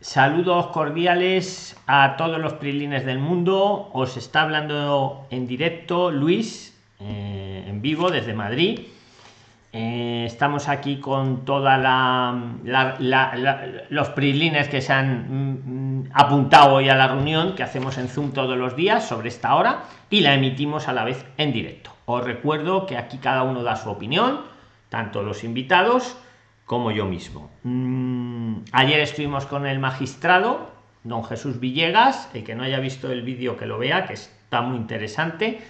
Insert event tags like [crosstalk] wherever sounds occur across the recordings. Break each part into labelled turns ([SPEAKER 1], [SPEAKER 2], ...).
[SPEAKER 1] Saludos cordiales a todos los prilines del mundo. Os está hablando en directo Luis, eh, en vivo desde Madrid. Eh, estamos aquí con toda la, los prilines que se han mm, mm, apuntado hoy a la reunión que hacemos en Zoom todos los días sobre esta hora y la emitimos a la vez en directo. Os recuerdo que aquí cada uno da su opinión, tanto los invitados como yo mismo. Mm, ayer estuvimos con el magistrado, don Jesús Villegas, el que no haya visto el vídeo que lo vea, que está muy interesante.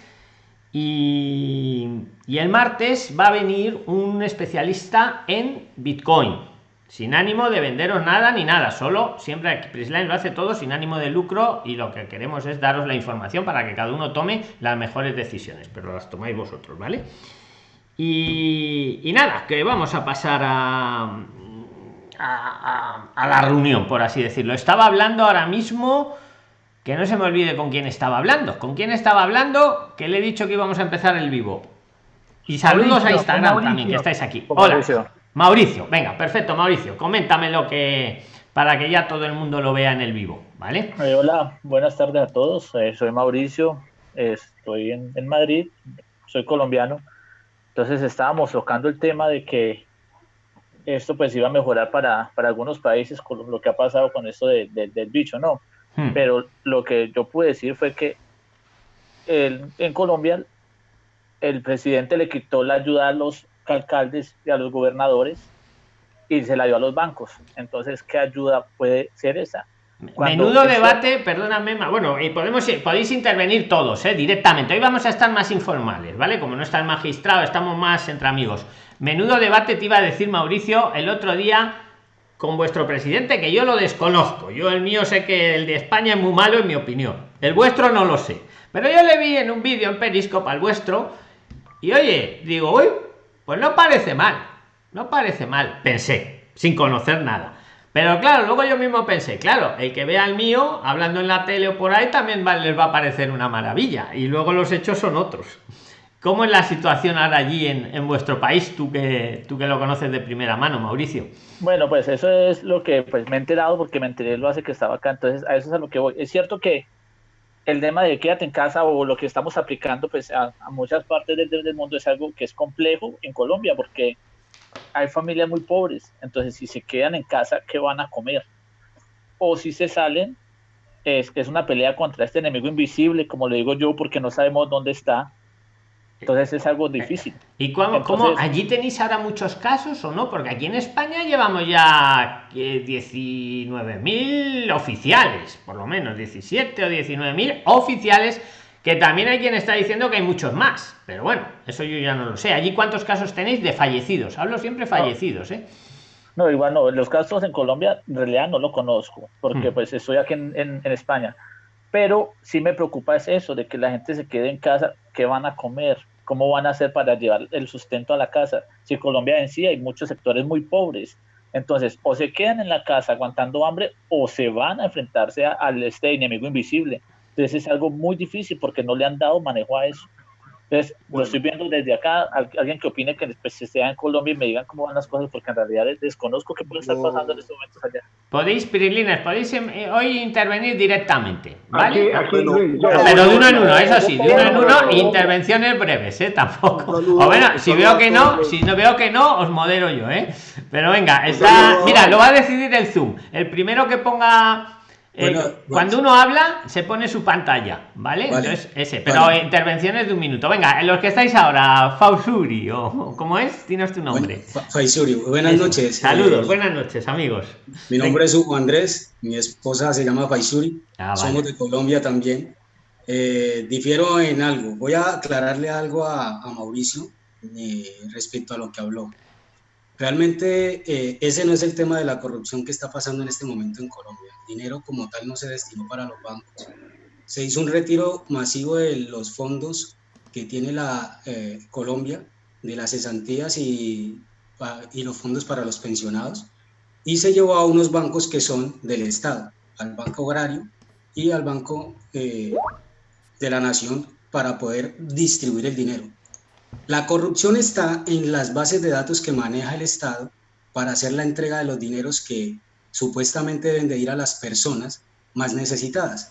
[SPEAKER 1] Y, el martes va a venir un especialista en Bitcoin, sin ánimo de venderos nada ni nada, solo siempre Prisline lo hace todo sin ánimo de lucro y lo que queremos es daros la información para que cada uno tome las mejores decisiones, pero las tomáis vosotros, ¿vale? Y, nada, que vamos a pasar a, a, la reunión, por así decirlo. Estaba hablando ahora mismo, que no se me olvide con quién estaba hablando. ¿Con quién estaba hablando? Que le he dicho que íbamos a empezar el vivo. Y saludos a Instagram también, que estáis aquí. Hola. Mauricio. Mauricio, venga, perfecto, Mauricio. Coméntame lo que para que ya todo el mundo lo vea en el vivo, ¿vale?
[SPEAKER 2] Eh, hola, buenas tardes a todos. Eh, soy Mauricio, estoy en, en Madrid, soy colombiano entonces estábamos tocando el tema de que esto pues iba a mejorar para, para algunos países con lo que ha pasado con esto del bicho, ¿no? Hmm. Pero lo que yo pude decir fue que en Colombia el presidente le quitó la ayuda a los alcaldes y a los gobernadores y se la dio a los bancos. Entonces, ¿qué ayuda puede ser esa?
[SPEAKER 1] Menudo debate, perdóname, bueno, y podemos podéis intervenir todos, ¿eh? directamente. Hoy vamos a estar más informales, ¿vale? Como no está el magistrado, estamos más entre amigos. Menudo debate te iba a decir Mauricio el otro día con vuestro presidente, que yo lo desconozco. Yo el mío sé que el de España es muy malo, en mi opinión. El vuestro no lo sé. Pero yo le vi en un vídeo en Periscope al vuestro, y oye, digo, uy, pues no parece mal. No parece mal, pensé, sin conocer nada pero claro, luego yo mismo pensé, claro, el que vea el mío hablando en la tele o por ahí también les va a parecer una maravilla. Y luego los hechos son otros. ¿Cómo es la situación ahora allí en, vuestro país, tú que, tú que lo conoces de primera mano, Mauricio?
[SPEAKER 2] Bueno, pues eso es lo que pues, me he enterado porque me enteré lo hace que estaba acá, entonces a eso es a lo que voy. Es cierto que el tema de quédate en casa o lo que estamos aplicando pues a, muchas partes del, del, mundo es algo que es complejo en Colombia porque hay familias muy pobres, entonces si se quedan en casa, ¿qué van a comer? O si se salen, es que es una pelea contra este enemigo invisible, como le digo yo, porque no sabemos dónde está. Entonces es algo difícil.
[SPEAKER 1] ¿Y cómo, allí tenéis ahora muchos casos o no? Porque aquí en España llevamos ya 19.000 oficiales, por lo menos 17 o 19.000 oficiales que también hay quien está diciendo que hay muchos más, pero bueno, eso yo ya no lo sé. ¿Allí cuántos casos tenéis de fallecidos? Hablo siempre fallecidos, ¿eh?
[SPEAKER 2] No, igual no, los casos en Colombia en realidad no lo conozco, porque mm. pues estoy aquí en, España. Pero sí me preocupa es eso, de que la gente se quede en casa, ¿qué van a comer? ¿Cómo van a hacer para llevar el sustento a la casa? Si en Colombia en sí hay muchos sectores muy pobres, entonces o se quedan en la casa aguantando hambre o se van a enfrentarse al este enemigo invisible entonces es algo muy difícil porque no le han dado manejo a eso. Entonces, lo estoy viendo desde acá, alguien que opine que después sea en Colombia y me digan cómo van las cosas, porque en realidad desconozco qué puede estar pasando en estos momentos allá.
[SPEAKER 1] Podéis, Pirilines, podéis em, eh, hoy intervenir directamente, ¿vale? Pero de uno en uno, eso sí, de uno en uno, intervenciones breves, ¿eh? Tampoco. O bueno, si veo que no, si no veo que no, os modero yo, ¿eh? Pero venga, está, mira, lo va a decidir el Zoom. El primero que ponga eh, cuando uno habla, se pone su pantalla, ¿vale? Entonces, ese, pero intervenciones de un minuto. Venga, en los que estáis ahora, Fausuri, o ¿cómo es? Tienes tu nombre.
[SPEAKER 3] Faisuri, buenas noches.
[SPEAKER 1] Saludos, buenas noches, amigos.
[SPEAKER 3] Mi nombre es Hugo Andrés, mi esposa se llama Faisuri, ah, somos de Colombia también. Eh, difiero en algo, voy a aclararle algo a, Mauricio eh, respecto a lo que habló. Realmente eh, ese no es el tema de la corrupción que está pasando en este momento en Colombia. El dinero como tal no se destinó para los bancos. Se hizo un retiro masivo de los fondos que tiene la eh, Colombia, de las cesantías y, y los fondos para los pensionados, y se llevó a unos bancos que son del Estado, al Banco Agrario y al Banco eh, de la Nación para poder distribuir el dinero. La corrupción está en las bases de datos que maneja el Estado para hacer la entrega de los dineros que supuestamente deben de ir a las personas más necesitadas.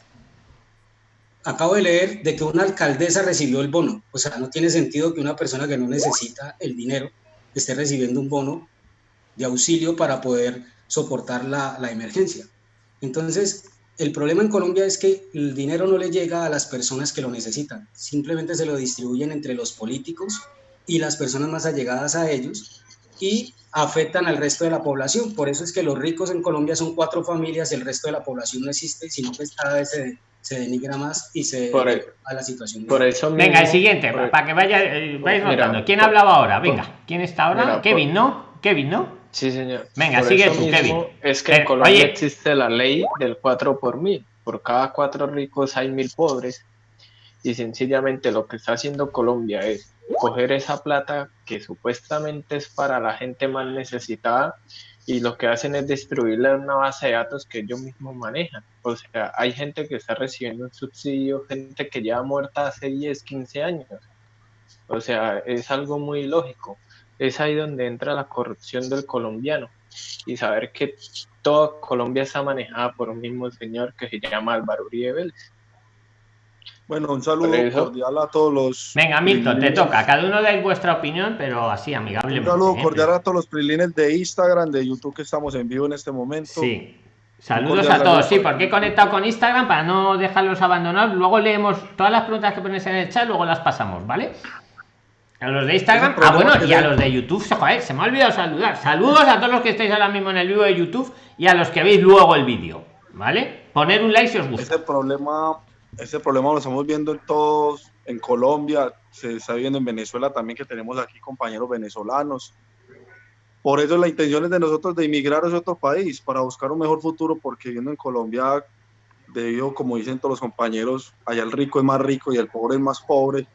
[SPEAKER 3] Acabo de leer de que una alcaldesa recibió el bono, o sea, no tiene sentido que una persona que no necesita el dinero esté recibiendo un bono de auxilio para poder soportar la, la emergencia. Entonces, el problema en Colombia es que el dinero no le llega a las personas que lo necesitan, simplemente se lo distribuyen entre los políticos y las personas más allegadas a ellos y afectan al resto de la población. Por eso es que los ricos en Colombia son cuatro familias, el resto de la población no existe, sino que cada vez se, se denigra más y se
[SPEAKER 1] por
[SPEAKER 3] a la situación.
[SPEAKER 1] Por eso Venga, el siguiente, para que vaya, eh. ¿Quién hablaba ahora? Venga, ¿quién está ahora? Kevin, ¿no? Kevin, ¿no?
[SPEAKER 4] Sí, señor.
[SPEAKER 1] Venga, sigue tú, Kevin.
[SPEAKER 4] Es que en Colombia existe la ley del 4 por mil. Por cada cuatro ricos hay mil pobres. Y sencillamente lo que está haciendo Colombia es coger esa plata que supuestamente es para la gente más necesitada y lo que hacen es destruirle una base de datos que ellos mismos manejan. O sea, hay gente que está recibiendo un subsidio, gente que lleva muerta hace 10, 15 años. O sea, es algo muy lógico. Es ahí donde entra la corrupción del colombiano y saber que toda Colombia está manejada por un mismo señor que se llama Álvaro Uribe Vélez.
[SPEAKER 5] Bueno, un saludo cordial a todos los.
[SPEAKER 1] Venga, Milton, te toca. Cada uno da vuestra opinión, pero así amigablemente.
[SPEAKER 5] Un saludo ¿eh? cordial a todos los prilines de Instagram, de YouTube, que estamos en vivo en este momento.
[SPEAKER 1] Sí. Saludos a todos. Sí, porque he conectado con Instagram para no dejarlos abandonados. Luego leemos todas las preguntas que pones en el chat, luego las pasamos, ¿vale? A los de Instagram, ah, bueno, y a los de YouTube, joder, se me ha olvidado saludar. Saludos a todos los que estáis ahora mismo en el vivo de YouTube y a los que veis luego el vídeo, ¿vale? Poner un like si os gusta.
[SPEAKER 5] Ese problema ese problema lo estamos viendo en todos, en Colombia, se está viendo en Venezuela también, que tenemos aquí compañeros venezolanos. Por eso la intención es de nosotros de emigrar a otro país, para buscar un mejor futuro, porque viendo en Colombia, debido, como dicen todos los compañeros, allá el rico es más rico y el pobre es más pobre.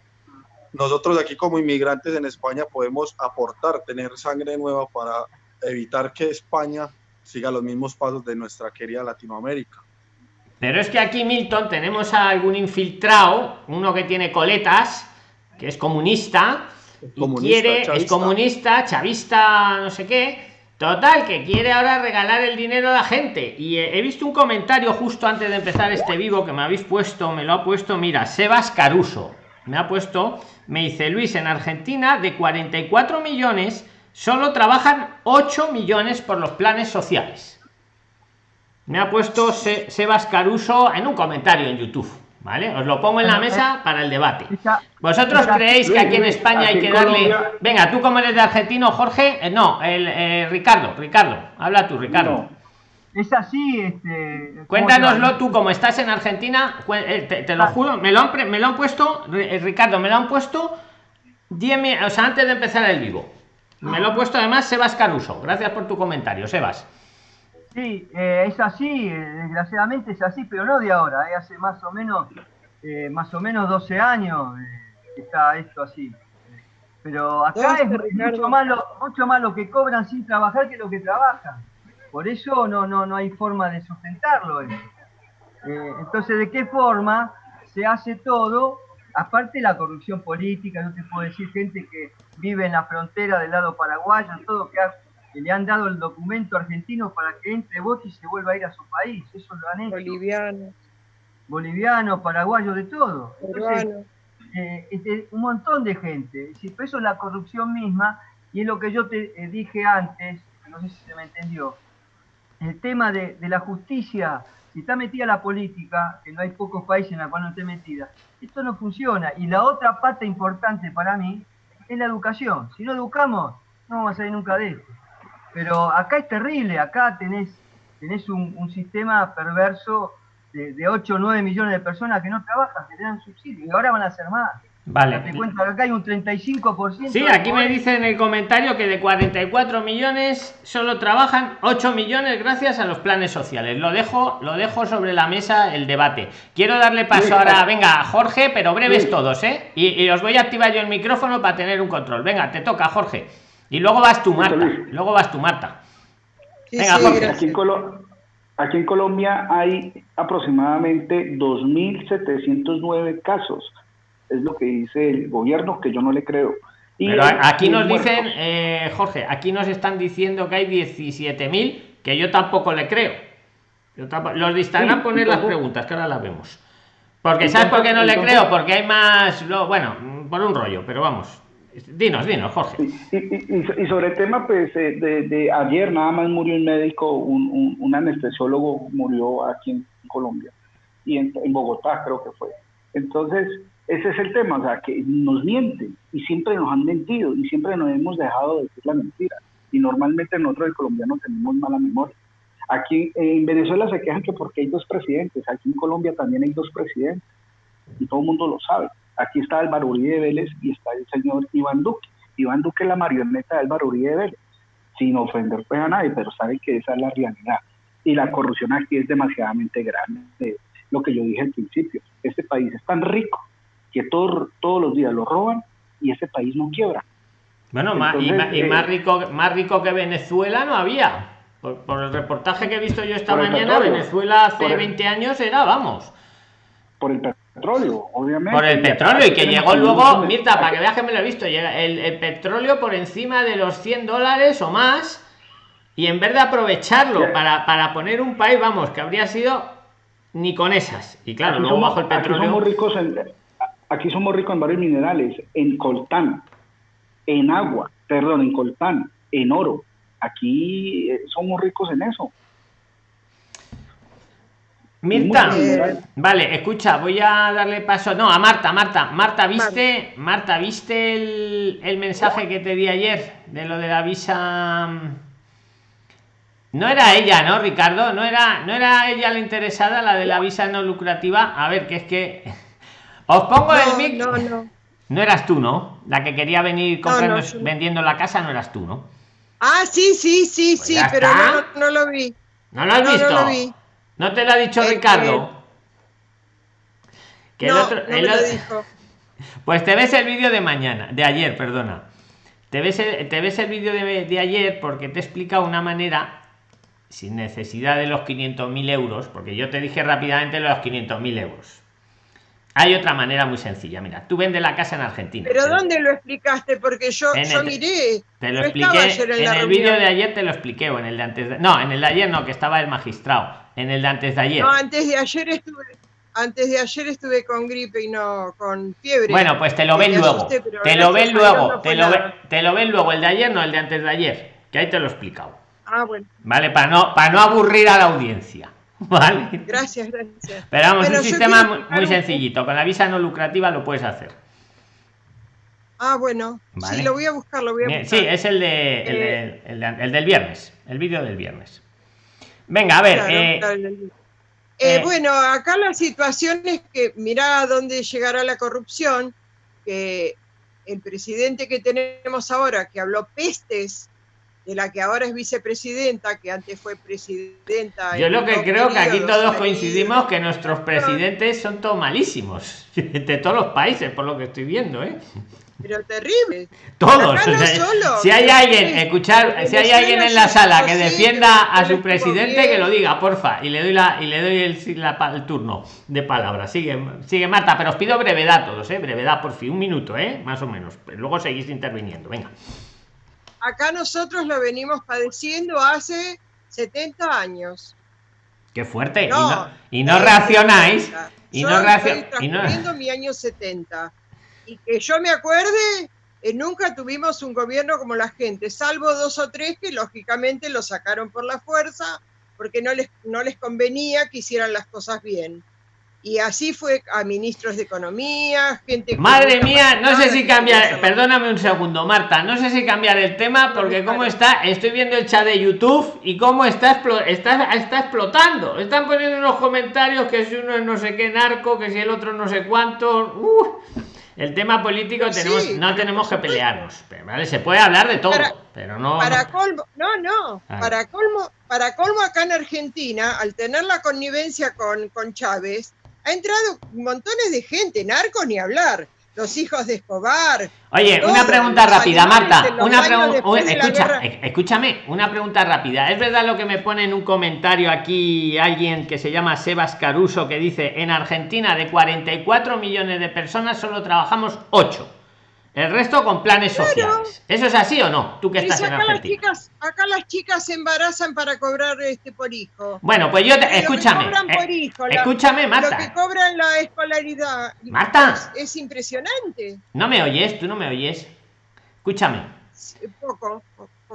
[SPEAKER 5] Nosotros aquí como inmigrantes en España podemos aportar, tener sangre nueva para evitar que España siga los mismos pasos de nuestra querida Latinoamérica.
[SPEAKER 1] Pero es que aquí, Milton, tenemos a algún infiltrado, uno que tiene coletas, que es comunista, y quiere, es comunista, chavista, no sé qué. Total, que quiere ahora regalar el dinero a la gente. Y he, visto un comentario justo antes de empezar este vivo que me habéis puesto, me lo ha puesto, mira, Sebas Caruso. Me ha puesto, me dice Luis, en Argentina de 44 millones, solo trabajan 8 millones por los planes sociales. Me ha puesto Sebas Caruso en un comentario en YouTube. ¿Vale? Os lo pongo en la mesa para el debate. ¿Vosotros creéis que aquí en España hay que darle... Venga, tú como eres de argentino, Jorge... Eh, no, el eh, Ricardo, Ricardo, habla tú, Ricardo.
[SPEAKER 6] Es así, este...
[SPEAKER 1] Cuéntanoslo tú, como estás en Argentina, eh, te, lo ah. juro, me lo, han, me lo han puesto, Ricardo, me lo han puesto 10 o sea, antes de empezar el vivo. Me lo ha puesto además Sebas Caruso. Gracias por tu comentario, Sebas.
[SPEAKER 6] Sí, eh, es así, eh, desgraciadamente es así, pero no de ahora, eh, hace más o menos, más o menos 12 años está esto así. Pero acá es mucho más, lo, mucho más lo que cobran sin trabajar que lo que trabajan. Por eso no, no, no hay forma de sustentarlo. entonces, ¿de qué forma se hace todo? Aparte la corrupción política, no te puedo decir gente que vive en la frontera del lado paraguayo, todo que ha que le han dado el documento argentino para que entre voto y se vuelva a ir a su país. Eso lo han hecho.
[SPEAKER 7] Boliviano.
[SPEAKER 6] Boliviano, paraguayo, de todo. Eh, este, un montón de gente. Si eso es la corrupción misma, y es lo que yo te eh, dije antes, no sé si se me entendió. El tema de, la justicia, si está metida la política, que no hay pocos países en los cuales no esté metida, esto no funciona. Y la otra pata importante para mí es la educación. Si no educamos, no vamos a salir nunca de esto. Pero acá es terrible, acá tenés, tenés un, sistema perverso de, de, 8 o 9 millones de personas que no trabajan, que dan subsidio, y ahora van a ser más.
[SPEAKER 1] Vale.
[SPEAKER 6] Te cuento que acá hay un 35%.
[SPEAKER 1] Sí, aquí me dice en el comentario que de 44 millones solo trabajan 8 millones gracias a los planes sociales. Lo dejo, lo dejo sobre la mesa el debate. Quiero darle paso ahora, venga, Jorge, pero breves todos, ¿eh? Y, y, os voy a activar yo el micrófono para tener un control. Venga, te toca, Jorge. Y luego vas tú, Marta. Luego vas tú, Marta.
[SPEAKER 8] aquí, en Colombia hay aproximadamente 2.709 casos. Es lo que dice el gobierno, que yo no le creo.
[SPEAKER 1] Pero aquí nos dicen, eh, Jorge, aquí nos están diciendo que hay 17.000 que yo tampoco le creo. Los de Instagram poner las preguntas, que ahora las vemos. Porque ¿sabes por qué no le creo? Porque hay más, bueno, por un rollo, pero vamos. Dinos, dinos, Jorge.
[SPEAKER 8] Y, sobre el tema, pues, eh, de, ayer nada más murió un médico, un, un, anestesiólogo murió aquí en Colombia y en, en, Bogotá creo que fue. Entonces, ese es el tema, o sea, que nos mienten y siempre nos han mentido y siempre nos hemos dejado de decir la mentira. Y normalmente nosotros el colombiano tenemos mala memoria. Aquí en Venezuela se quejan que porque hay dos presidentes, aquí en Colombia también hay dos presidentes y todo el mundo lo sabe. Aquí está Álvaro Uribe Vélez y está el señor Iván Duque. Iván Duque es la marioneta de Álvaro Uribe Vélez, sin ofender pues a nadie, pero sabe que esa es la realidad. Y la corrupción aquí es demasiadamente grande. Lo que yo dije al principio, este país es tan rico que todos los días lo roban y ese país no quiebra.
[SPEAKER 1] Bueno, y, eh, más, rico, más rico que Venezuela no había. Por, el reportaje que he visto yo esta mañana, Venezuela hace 20 años era, vamos.
[SPEAKER 8] Por el petróleo, obviamente.
[SPEAKER 1] Por el petróleo, y que llegó luego, Mirta, para que veas que me lo he visto, llega el, petróleo por encima de los 100 dólares o más, y en vez de aprovecharlo para, para poner un país, vamos, que habría sido ni con esas. Y claro, luego bajo el petróleo.
[SPEAKER 8] Somos ricos en, aquí somos ricos en varios minerales, en coltán, en agua, perdón, en coltán, en oro. Aquí eh, somos ricos en eso.
[SPEAKER 1] Mirta, vale, escucha, voy a darle paso. No, a Marta, Marta, Marta, ¿viste, Marta, ¿viste el, el mensaje que te di ayer de lo de la visa? No era ella, ¿no, Ricardo? No era, no era ella la interesada, la de la visa no lucrativa. A ver, que es que os pongo el mic. No, no. No eras tú, ¿no? La que quería venir comprando, vendiendo la casa, no eras tú, ¿no?
[SPEAKER 7] Ah, sí, sí, sí, pues sí, pero no, lo vi.
[SPEAKER 1] ¿No lo has visto? ¿No te lo ha dicho Ricardo?
[SPEAKER 7] Que el otro, dijo. [laughs]
[SPEAKER 1] Pues te ves el vídeo de mañana, de ayer, perdona. Te ves el, te ves el vídeo de, de, ayer porque te he explicado una manera, sin necesidad de los 500.000 euros, porque yo te dije rápidamente los 500.000 euros. Hay otra manera muy sencilla. Mira, tú vendes la casa en Argentina.
[SPEAKER 7] ¿Pero dónde lo explicaste? Porque yo, yo miré.
[SPEAKER 1] Te lo expliqué. En, el vídeo de ayer te lo expliqué, o en el de antes de. No, en el de ayer no, que estaba el magistrado. En el de antes de ayer.
[SPEAKER 7] No, antes de ayer estuve. Antes de ayer estuve con gripe y no con fiebre.
[SPEAKER 1] Bueno, pues te lo ven luego. te lo ven luego. te, lo te lo ven luego. El de ayer no, el de antes de ayer. Que ahí te lo he explicado.
[SPEAKER 7] Ah, bueno.
[SPEAKER 1] Vale, para no, para no aburrir a la audiencia. [laughs] Vale.
[SPEAKER 7] Gracias, gracias.
[SPEAKER 1] Pero vamos, un sistema muy, sencillito. Con la visa no lucrativa lo puedes hacer.
[SPEAKER 7] Ah, bueno. Sí, lo voy a buscar, lo voy a buscar.
[SPEAKER 1] Sí, es el, de, el, eh, el, del viernes. El vídeo del viernes. Venga, a ver. Eh,
[SPEAKER 7] eh, bueno, acá la situación es que mira dónde llegará la corrupción, que el presidente que tenemos ahora, que habló pestes de la que ahora es vicepresidenta, que antes fue presidenta.
[SPEAKER 1] Yo lo que creo que aquí todos coincidimos que nuestros presidentes son todos malísimos, [laughs] de todos los países, por lo que estoy viendo, ¿eh?
[SPEAKER 7] Pero terrible.
[SPEAKER 1] Todos. si hay alguien, escuchar, si hay alguien en la sala que defienda a su presidente, que lo diga, porfa. Y le doy la, y le doy el, el turno de palabra. Sigue, sigue Marta, pero os pido brevedad todos, ¿eh? Brevedad, por fin, un minuto, ¿eh? Más o menos. Luego seguís interviniendo. Venga
[SPEAKER 7] acá nosotros lo venimos padeciendo hace 70 años.
[SPEAKER 1] Qué fuerte. y no, reaccionáis. Y no reaccionáis.
[SPEAKER 7] mi año 70. Y que yo me acuerde, eh, nunca tuvimos un gobierno como la gente, salvo dos o tres que lógicamente lo sacaron por la fuerza porque no les, no les convenía que hicieran las cosas bien. Y así fue a ministros de Economía, gente...
[SPEAKER 1] Madre mía, no sé si cambiar, perdóname un segundo, Marta, no sé si cambiar el tema porque cómo está, estoy viendo el chat de YouTube y cómo está, está, está explotando. Están poniendo unos comentarios que si uno es no sé qué narco, que si el otro no sé cuánto... Uh, el tema político tenemos, no tenemos que pelearnos, ¿vale? Se puede hablar de todo, pero no...
[SPEAKER 7] Para colmo, no, no, para colmo, para colmo acá en Argentina, al tener la connivencia con, con Chávez, ha entrado montones de gente, narcos ni hablar, los hijos de Escobar.
[SPEAKER 1] Oye, una pregunta rápida, Marta. Una pregunta. escúchame, una pregunta rápida. ¿Es verdad lo que me pone en un comentario aquí alguien que se llama Sebas Caruso que dice: en Argentina de 44 millones de personas solo trabajamos 8? El resto con planes sociales. ¿Eso es así o no? Tú que estás en Argentina.
[SPEAKER 7] Las chicas, acá las chicas se embarazan para cobrar este por hijo.
[SPEAKER 1] Bueno, pues yo te, escúchame. Eh, escúchame, Marta.
[SPEAKER 7] Lo que cobran la escolaridad.
[SPEAKER 1] Marta.
[SPEAKER 7] Es, impresionante.
[SPEAKER 1] No me oyes, tú no me oyes. Escúchame.
[SPEAKER 7] poco.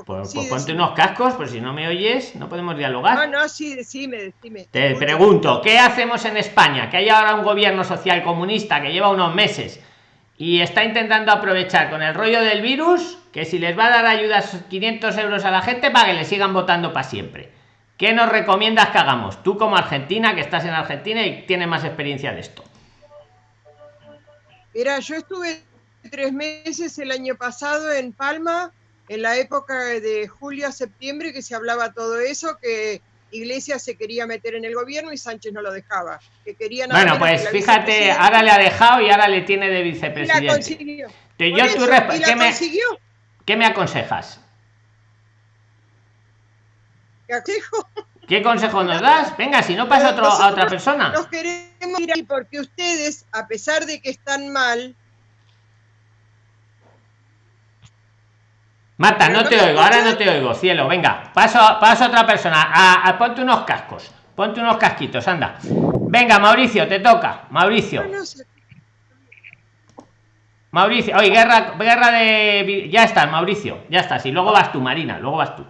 [SPEAKER 1] Pues, pues ponte unos cascos, pues si no me oyes, no podemos dialogar.
[SPEAKER 7] No, no, sí, decime, decime.
[SPEAKER 1] Te pregunto, ¿qué hacemos en España? Que hay ahora un gobierno social comunista que lleva unos meses y está intentando aprovechar con el rollo del virus que si les va a dar ayudas 500 euros a la gente para que le sigan votando para siempre. ¿Qué nos recomiendas que hagamos? Tú como Argentina, que estás en Argentina y tienes más experiencia de esto.
[SPEAKER 7] Mira, yo estuve tres meses el año pasado en Palma, en la época de julio a septiembre, que se hablaba todo eso, que Iglesias se quería meter en el gobierno y Sánchez no lo dejaba. Que querían
[SPEAKER 1] bueno, pues fíjate, ahora le ha dejado y ahora le tiene de vicepresidente. Y la consiguió. ¿qué, me, ¿Qué me aconsejas?
[SPEAKER 7] ¿Qué aconsejo?
[SPEAKER 1] ¿Qué consejo nos das? Venga, si no pasa otro, a otra persona.
[SPEAKER 7] Nos queremos ir ahí porque ustedes, a pesar de que están mal,
[SPEAKER 1] Marta, no te oigo, ahora no te oigo, cielo. Venga, paso, paso a otra persona. A, ponte unos cascos. Ponte unos casquitos, anda. Venga, Mauricio, te toca. Mauricio. Mauricio, oye, guerra, guerra de. Ya está, Mauricio, ya estás. Y luego vas tú, Marina, luego vas tú.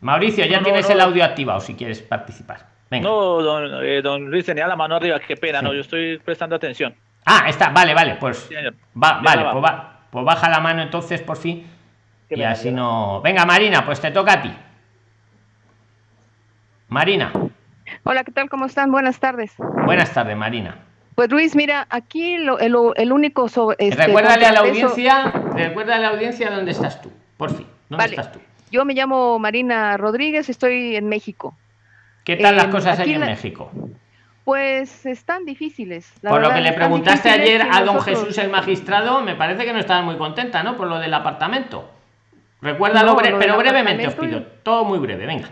[SPEAKER 1] Mauricio, ya tienes el audio activado si quieres participar.
[SPEAKER 2] Venga. No, don, eh, don Luis tenía la mano arriba, qué pena, no, yo estoy prestando atención.
[SPEAKER 1] Ah, está, vale, vale, pues. Va, vale, pues, va, pues baja la mano entonces por fin y así no. Venga, Marina, pues te toca a ti. Marina.
[SPEAKER 9] Hola, ¿qué tal? ¿Cómo están? Buenas tardes.
[SPEAKER 1] Buenas tardes, Marina.
[SPEAKER 9] Pues Luis, mira, aquí lo, el, único sobre,
[SPEAKER 1] este, recuérdale a la audiencia, recuerda a la audiencia dónde estás tú, por fin. ¿Dónde estás tú?
[SPEAKER 9] Yo me llamo Marina Rodríguez, estoy en México.
[SPEAKER 1] ¿Qué tal las cosas aquí en México?
[SPEAKER 9] Pues están difíciles.
[SPEAKER 1] por lo que le preguntaste ayer a don Jesús el magistrado, me parece que no estaba muy contenta, ¿no? Por lo del apartamento. Recuérdalo, pero brevemente os pido, todo muy breve, venga.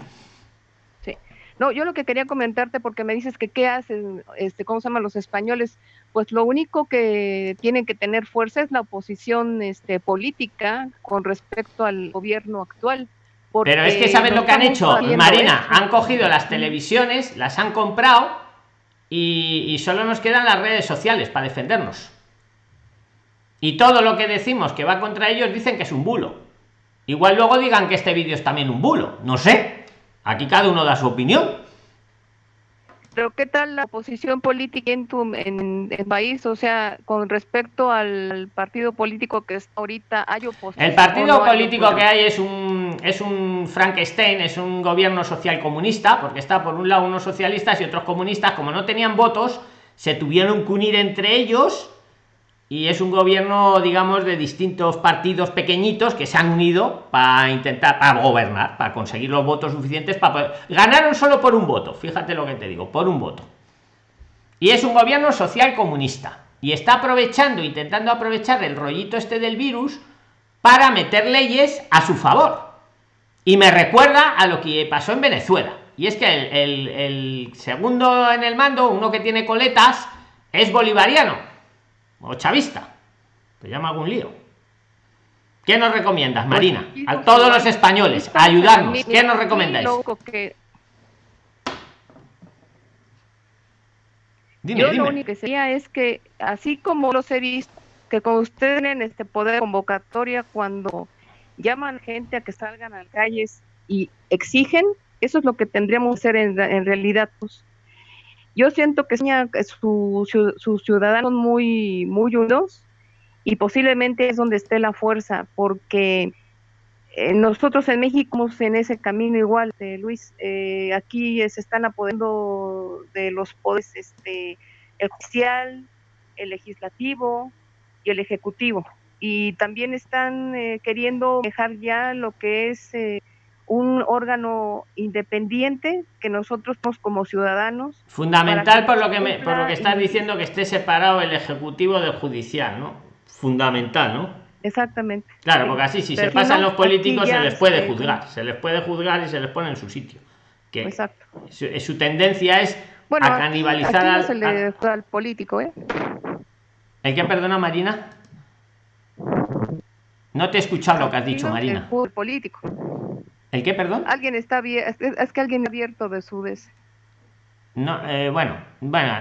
[SPEAKER 9] Sí. No, yo lo que quería comentarte, porque me dices que qué hacen, este, ¿cómo se llaman los españoles? Pues lo único que tienen que tener fuerza es la oposición este, política con respecto al gobierno actual.
[SPEAKER 1] Pero es que saben lo que han hecho, Marina, han cogido las televisiones, las han comprado y, y solo nos quedan las redes sociales para defendernos. Y todo lo que decimos que va contra ellos dicen que es un bulo. Igual luego digan que este vídeo es también un bulo, no sé. Aquí cada uno da su opinión.
[SPEAKER 9] Pero ¿qué tal la posición política en tu en, el país? O sea, con respecto al partido político que está ahorita, ¿hay oposición?
[SPEAKER 1] El partido político que hay es un, es un Frankenstein, es un gobierno social comunista, porque está por un lado unos socialistas y otros comunistas, como no tenían votos, se tuvieron que unir entre ellos y es un gobierno, digamos, de distintos partidos pequeñitos que se han unido para intentar para gobernar, para conseguir los votos suficientes para poder... Ganaron solo por un voto, fíjate lo que te digo, por un voto. Y es un gobierno social comunista. Y está aprovechando, intentando aprovechar el rollito este del virus para meter leyes a su favor. Y me recuerda a lo que pasó en Venezuela. Y es que el, el segundo en el mando, uno que tiene coletas, es bolivariano o chavista. Te llama algún lío. ¿Qué nos recomiendas, pues Marina? a todos los españoles, ayudarnos. ¿Qué nos recomendáis?
[SPEAKER 9] Dime, Yo lo único que sería es que, así como los he visto, que con ustedes en este poder convocatoria cuando llaman gente a que salgan a las calles y exigen, eso es lo que tendríamos que hacer en, en realidad. Pues, yo siento que sus su, ciudadanos muy, muy unidos y posiblemente es donde esté la fuerza, porque eh, nosotros en México estamos en ese camino igual, de Luis. Eh, aquí se están apoderando de los poderes, este, el judicial, el legislativo y el ejecutivo. Y también están eh, queriendo dejar ya lo que es un órgano independiente que nosotros como ciudadanos
[SPEAKER 1] fundamental por lo que me, por lo que estás diciendo que esté separado el ejecutivo del judicial no fundamental no
[SPEAKER 9] exactamente
[SPEAKER 1] claro porque así si se pasan los políticos se les puede juzgar se les puede juzgar y se les pone en su sitio que Exacto. Su, tendencia es a canibalizar
[SPEAKER 9] al, al, político ¿eh?
[SPEAKER 1] el que perdona Marina No te he escuchado lo que has dicho, Marina.
[SPEAKER 9] El político.
[SPEAKER 1] ¿El qué, perdón?
[SPEAKER 9] Alguien está abierto, es que alguien abierto de su des.
[SPEAKER 1] No, eh, bueno, bueno,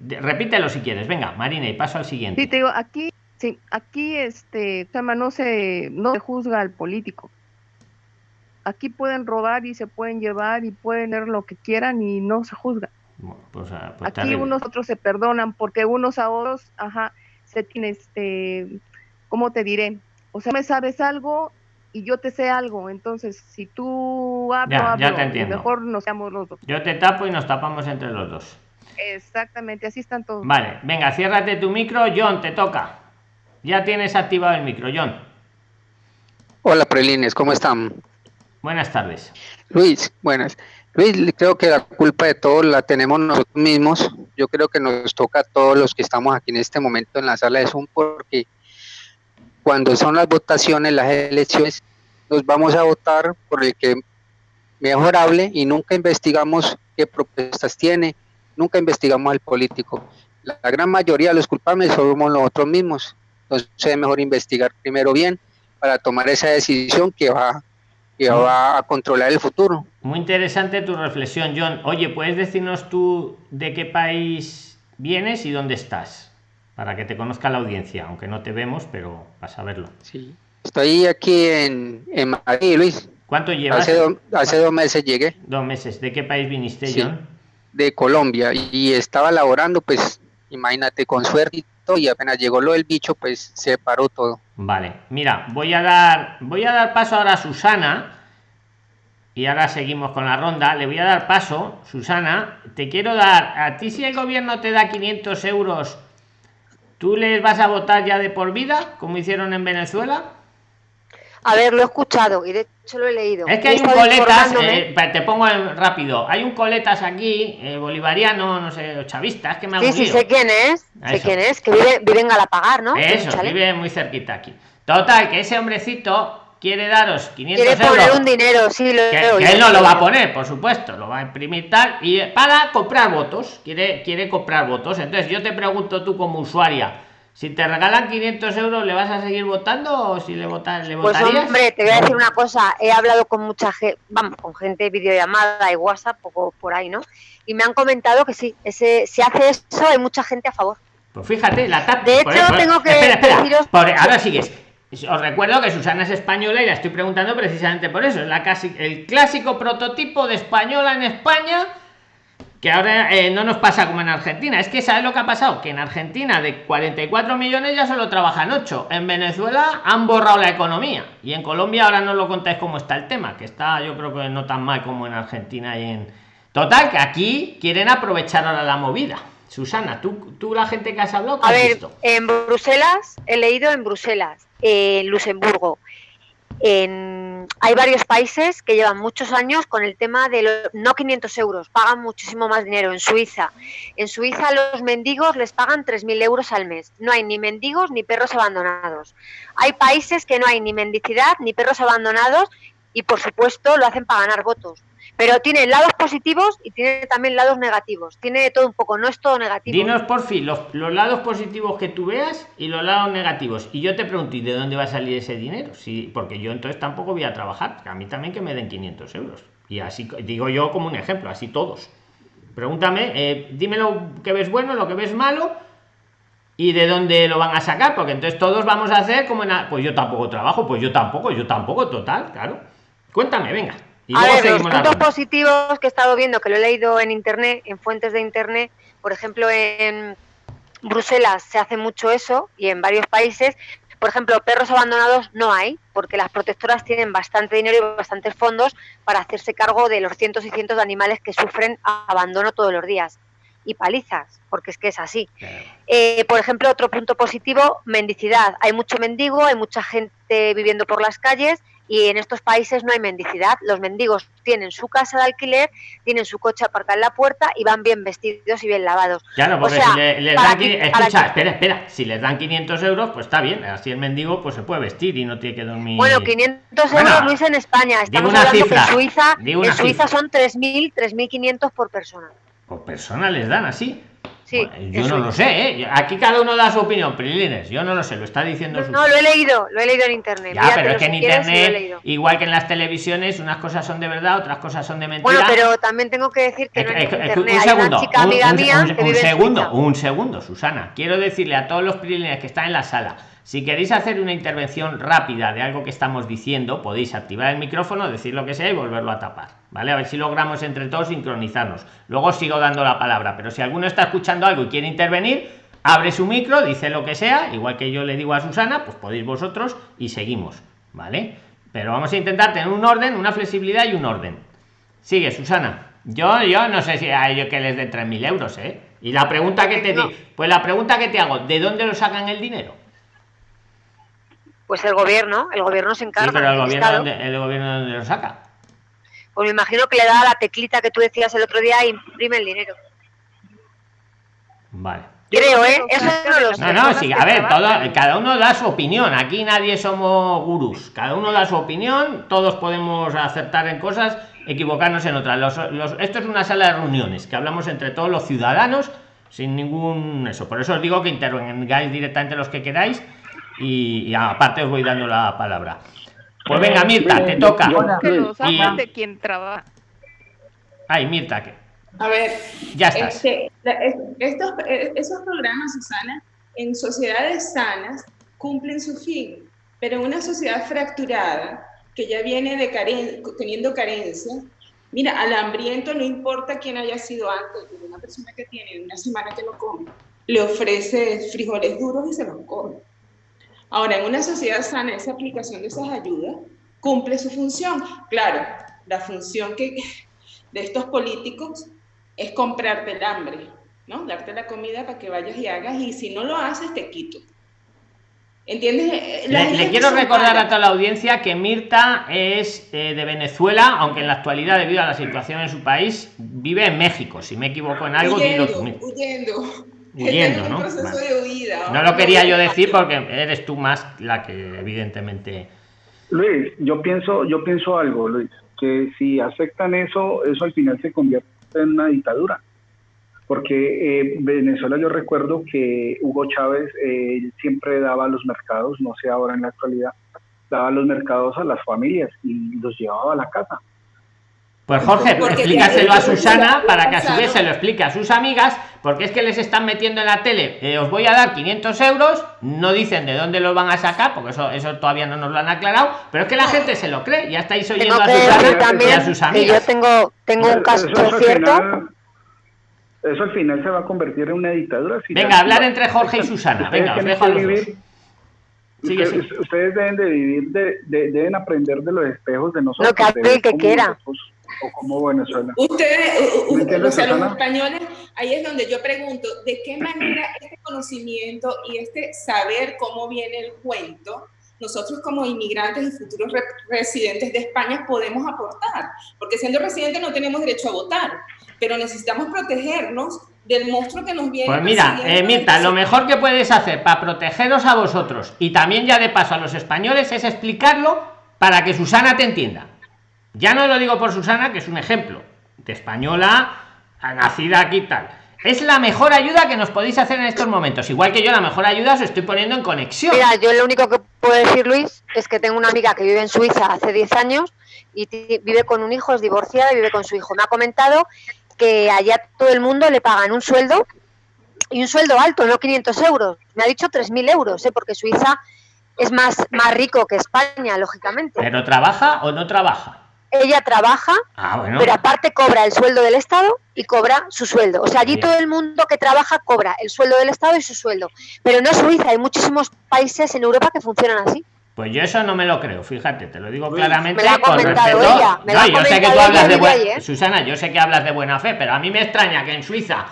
[SPEAKER 1] repítelo si quieres. Venga, Marina, y paso al siguiente.
[SPEAKER 9] Sí, te digo, aquí, sí, aquí, este, no se, no se juzga al político. Aquí pueden robar y se pueden llevar y pueden hacer lo que quieran y no se juzga. Pues, ah, pues aquí unos otros se perdonan porque unos a otros, ajá, se tiene, este, ¿cómo te diré? O sea, me sabes algo y yo te sé algo. Entonces, si tú hablo, mejor nos seamos los dos.
[SPEAKER 1] Yo te tapo y nos tapamos entre los dos.
[SPEAKER 9] Exactamente, así están todos.
[SPEAKER 1] Vale, venga, ciérrate tu micro, John, te toca. Ya tienes activado el micro, John.
[SPEAKER 10] Hola, Prelines, ¿cómo están?
[SPEAKER 1] Buenas tardes.
[SPEAKER 10] Luis, buenas. Luis, creo que la culpa de todo la tenemos nosotros mismos. Yo creo que nos toca a todos los que estamos aquí en este momento en la sala de Zoom porque cuando son las votaciones, las elecciones, nos vamos a votar por el que mejor hable y nunca investigamos qué propuestas tiene, nunca investigamos al político. La, gran mayoría de los culpables somos nosotros mismos. Entonces es mejor investigar primero bien para tomar esa decisión que va, que va a controlar el futuro.
[SPEAKER 1] Muy interesante tu reflexión, John. Oye, ¿puedes decirnos tú de qué país vienes y dónde estás? Para que te conozca la audiencia, aunque no te vemos, pero vas a verlo.
[SPEAKER 10] Sí. Estoy aquí en, en Madrid, Luis.
[SPEAKER 1] ¿Cuánto llevas?
[SPEAKER 10] Hace, dos meses llegué.
[SPEAKER 1] Dos meses. ¿De qué país viniste, John?
[SPEAKER 10] De Colombia. Y estaba laborando, pues, imagínate, con suerte y apenas llegó lo del bicho, pues se paró todo.
[SPEAKER 1] Vale. Mira, voy a dar, voy a dar paso ahora a Susana. Y ahora seguimos con la ronda. Le voy a dar paso, Susana. Te quiero dar, a ti si el gobierno te da 500 euros ¿Tú les vas a votar ya de por vida, como hicieron en Venezuela?
[SPEAKER 11] A ver, lo he escuchado y de hecho lo he leído.
[SPEAKER 1] Es que hay un coletas, eh, te pongo rápido, hay un coletas aquí, eh, bolivariano, no sé, chavista, es que me ha
[SPEAKER 11] Sí, sí, sé quién es, sé quién es, que vive, vive en Galapagar, ¿no?
[SPEAKER 1] Eso, vive muy cerquita aquí. Total, que ese hombrecito quiere daros 500
[SPEAKER 11] quiere poner un dinero, sí, lo
[SPEAKER 1] que, él no lo va a poner, por supuesto, lo va a imprimir tal, y para comprar votos, quiere, quiere comprar votos. Entonces yo te pregunto tú como usuaria, si te regalan 500 euros, ¿le vas a seguir votando o si le, votas, le
[SPEAKER 11] pues hombre, te voy a decir una cosa, he hablado con mucha gente, vamos, con gente de videollamada y WhatsApp, poco por ahí, ¿no? Y me han comentado que sí, ese, si hace eso hay mucha gente a favor.
[SPEAKER 1] Pues fíjate, la
[SPEAKER 11] TAP... De hecho, tengo que
[SPEAKER 1] deciros... ahora sigues os recuerdo que Susana es española y la estoy preguntando precisamente por eso. Es el clásico prototipo de española en España que ahora eh, no nos pasa como en Argentina. Es que ¿sabes lo que ha pasado? Que en Argentina de 44 millones ya solo trabajan 8. En Venezuela han borrado la economía. Y en Colombia ahora no lo contáis cómo está el tema, que está yo creo que no tan mal como en Argentina y en... Total, que aquí quieren aprovechar ahora la movida. Susana, tú, tú la gente que has hablado,
[SPEAKER 11] a ver, en Bruselas, he leído en Bruselas, en Luxemburgo, en, hay varios países que llevan muchos años con el tema de los, no 500 euros, pagan muchísimo más dinero. En Suiza, en Suiza los mendigos les pagan 3.000 euros al mes. No hay ni mendigos ni perros abandonados. Hay países que no hay ni mendicidad ni perros abandonados y por supuesto lo hacen para ganar votos. Pero tiene lados positivos y tiene también lados negativos. Tiene todo un poco, no es todo negativo.
[SPEAKER 1] Dinos por fin los, lados positivos que tú veas y los lados negativos. Y yo te pregunto, ¿y de dónde va a salir ese dinero? Sí, porque yo entonces tampoco voy a trabajar. A mí también que me den 500 euros. Y así digo yo como un ejemplo, así todos. Pregúntame, eh, dime lo que ves bueno, lo que ves malo y de dónde lo van a sacar, porque entonces todos vamos a hacer como en... Pues yo tampoco trabajo, pues yo tampoco, yo tampoco, total, claro. Cuéntame, venga
[SPEAKER 11] a ver, los puntos positivos que he estado viendo, que lo he leído en internet, en fuentes de internet, por ejemplo, en Bruselas se hace mucho eso y en varios países, por ejemplo, perros abandonados no hay, porque las protectoras tienen bastante dinero y bastantes fondos para hacerse cargo de los cientos y cientos de animales que sufren abandono todos los días. Y palizas, porque es que es así. Eh, por ejemplo, otro punto positivo, mendicidad. Hay mucho mendigo, hay mucha gente viviendo por las calles y en estos países no hay mendicidad. Los mendigos tienen su casa de alquiler, tienen su coche aparcado en la puerta y van bien vestidos y bien lavados.
[SPEAKER 1] Claro, porque si les dan, escucha, espera, espera, si les dan 500 euros, pues está bien, así el mendigo pues se puede vestir y no tiene que dormir.
[SPEAKER 11] Bueno, 500 euros, Luis, en España. Estamos hablando que en Suiza, en Suiza son 3.000, 3.500 por persona.
[SPEAKER 1] ¿Por persona les dan así?
[SPEAKER 11] Sí,
[SPEAKER 1] yo no lo sé, ¿eh? Aquí cada uno da su opinión, Prilines. Yo no lo sé, lo está diciendo.
[SPEAKER 11] No, lo he leído, lo he leído en internet.
[SPEAKER 1] Ya, pero es que en internet, igual que en las televisiones, unas cosas son de verdad, otras cosas son de mentira.
[SPEAKER 11] Bueno, pero también tengo que decir que no en internet un segundo, hay una chica amiga mía
[SPEAKER 1] un, un segundo, un segundo, Susana. Quiero decirle a todos los Prilines que están en la sala si queréis hacer una intervención rápida de algo que estamos diciendo, podéis activar el micrófono, decir lo que sea y volverlo a tapar. ¿Vale? A ver si logramos entre todos sincronizarnos. Luego sigo dando la palabra, pero si alguno está escuchando algo y quiere intervenir, abre su micro, dice lo que sea, igual que yo le digo a Susana, pues podéis vosotros y seguimos. ¿Vale? Pero vamos a intentar tener un orden, una flexibilidad y un orden. Sigue, Susana. Yo, yo no sé si a ellos que les den 3.000 euros, ¿eh? Y la pregunta que te di, pues la pregunta que te hago, ¿de dónde lo sacan el dinero?
[SPEAKER 11] Pues el gobierno, el gobierno se encarga.
[SPEAKER 1] Sí, pero el gobierno, ¿dónde, el gobierno dónde lo saca.
[SPEAKER 11] Pues me imagino que le da la teclita que tú decías el otro día e imprime el dinero.
[SPEAKER 1] Vale.
[SPEAKER 11] Creo, ¿eh? Eso
[SPEAKER 1] no lo sé. No, no, sí, a ver, todo, cada uno da su opinión. Aquí nadie somos gurús. Cada uno da su opinión. Todos podemos acertar en cosas, equivocarnos en otras. Los, esto es una sala de reuniones que hablamos entre todos los ciudadanos sin ningún eso. Por eso os digo que intervengáis directamente los que queráis y, aparte os voy dando la palabra. Pues venga, Mirta, te toca.
[SPEAKER 9] de quien trabaja.
[SPEAKER 1] Ay, Mirta, que.
[SPEAKER 12] A ver,
[SPEAKER 1] ya estás.
[SPEAKER 12] Este, estos, esos programas, Susana, en sociedades sanas cumplen su fin, pero en una sociedad fracturada que ya viene de teniendo carencia, mira, al hambriento no importa quién haya sido antes, una persona que tiene una semana que no come, le ofrece frijoles duros y se los come. Ahora, en una sociedad sana, esa aplicación de esas ayudas cumple su función. Claro, la función que, [laughs] de estos políticos es comprarte el hambre, ¿no? Darte la comida para que vayas y hagas, y si no lo haces, te quito. ¿Entiendes?
[SPEAKER 1] Le, quiero recordar a toda la audiencia que Mirta es eh, de Venezuela, aunque en la actualidad, debido a la situación en su país, vive en México. Si me equivoco en algo,
[SPEAKER 12] huyendo, huyendo
[SPEAKER 1] huyendo, ¿no? No lo quería yo decir porque eres tú más la que evidentemente.
[SPEAKER 8] Luis, yo pienso, yo pienso algo, Luis, que si aceptan eso, eso al final se convierte en una dictadura. Porque eh, Venezuela yo recuerdo que Hugo Chávez eh, siempre daba los mercados, no sé ahora en la actualidad, daba los mercados a las familias y los llevaba a la casa.
[SPEAKER 1] Pues Jorge, explícaselo a Susana para que a su vez se lo explique a sus amigas, porque es que les están metiendo en la tele, eh, os voy a dar 500 euros, no dicen de dónde los van a sacar, porque eso, eso todavía no nos lo han aclarado, pero es que la gente se lo cree, ya estáis oyendo a Susana y a sus amigas.
[SPEAKER 11] yo tengo, tengo un caso cierto.
[SPEAKER 8] eso al final se va a convertir en una dictadura.
[SPEAKER 1] venga, hablar entre Jorge y Susana, venga, os dejo a los dos.
[SPEAKER 8] ustedes, deben de vivir, de, deben aprender de los espejos de nosotros.
[SPEAKER 11] Lo que hace el que quiera
[SPEAKER 8] o como Venezuela.
[SPEAKER 12] Ustedes, o sea, los españoles, ahí es donde yo pregunto, ¿de qué manera este conocimiento y este saber cómo viene el cuento, nosotros como inmigrantes y futuros residentes de España podemos aportar? Porque siendo residentes no tenemos derecho a votar, pero necesitamos protegernos del monstruo que nos viene.
[SPEAKER 1] Pues mira, eh, Mirta, lo mejor que puedes hacer para protegeros a vosotros y también ya de paso a los españoles es explicarlo para que Susana te entienda. Ya no lo digo por Susana, que es un ejemplo de española, nacida aquí tal. Es la mejor ayuda que nos podéis hacer en estos momentos. Igual que yo, la mejor ayuda os estoy poniendo en conexión.
[SPEAKER 11] Mira, yo lo único que puedo decir, Luis, es que tengo una amiga que vive en Suiza hace 10 años y vive con un hijo, es divorciada y vive con su hijo. Me ha comentado que allá todo el mundo le pagan un sueldo y un sueldo alto, no 500 euros. Me ha dicho 3.000 euros, ¿eh? porque Suiza es más, más rico que España, lógicamente.
[SPEAKER 1] ¿Pero trabaja o no trabaja?
[SPEAKER 11] Ella trabaja, ah, pero aparte cobra el sueldo del Estado y cobra su sueldo. O sea, allí todo el mundo que trabaja cobra el sueldo del Estado y su sueldo. Pero no es Suiza, hay muchísimos países en Europa que funcionan así.
[SPEAKER 1] Pues yo eso no me lo creo, fíjate, te lo digo claramente con respeto. yo sé que tú hablas de buena Susana, yo sé que hablas de buena fe, pero a mí me extraña que en Suiza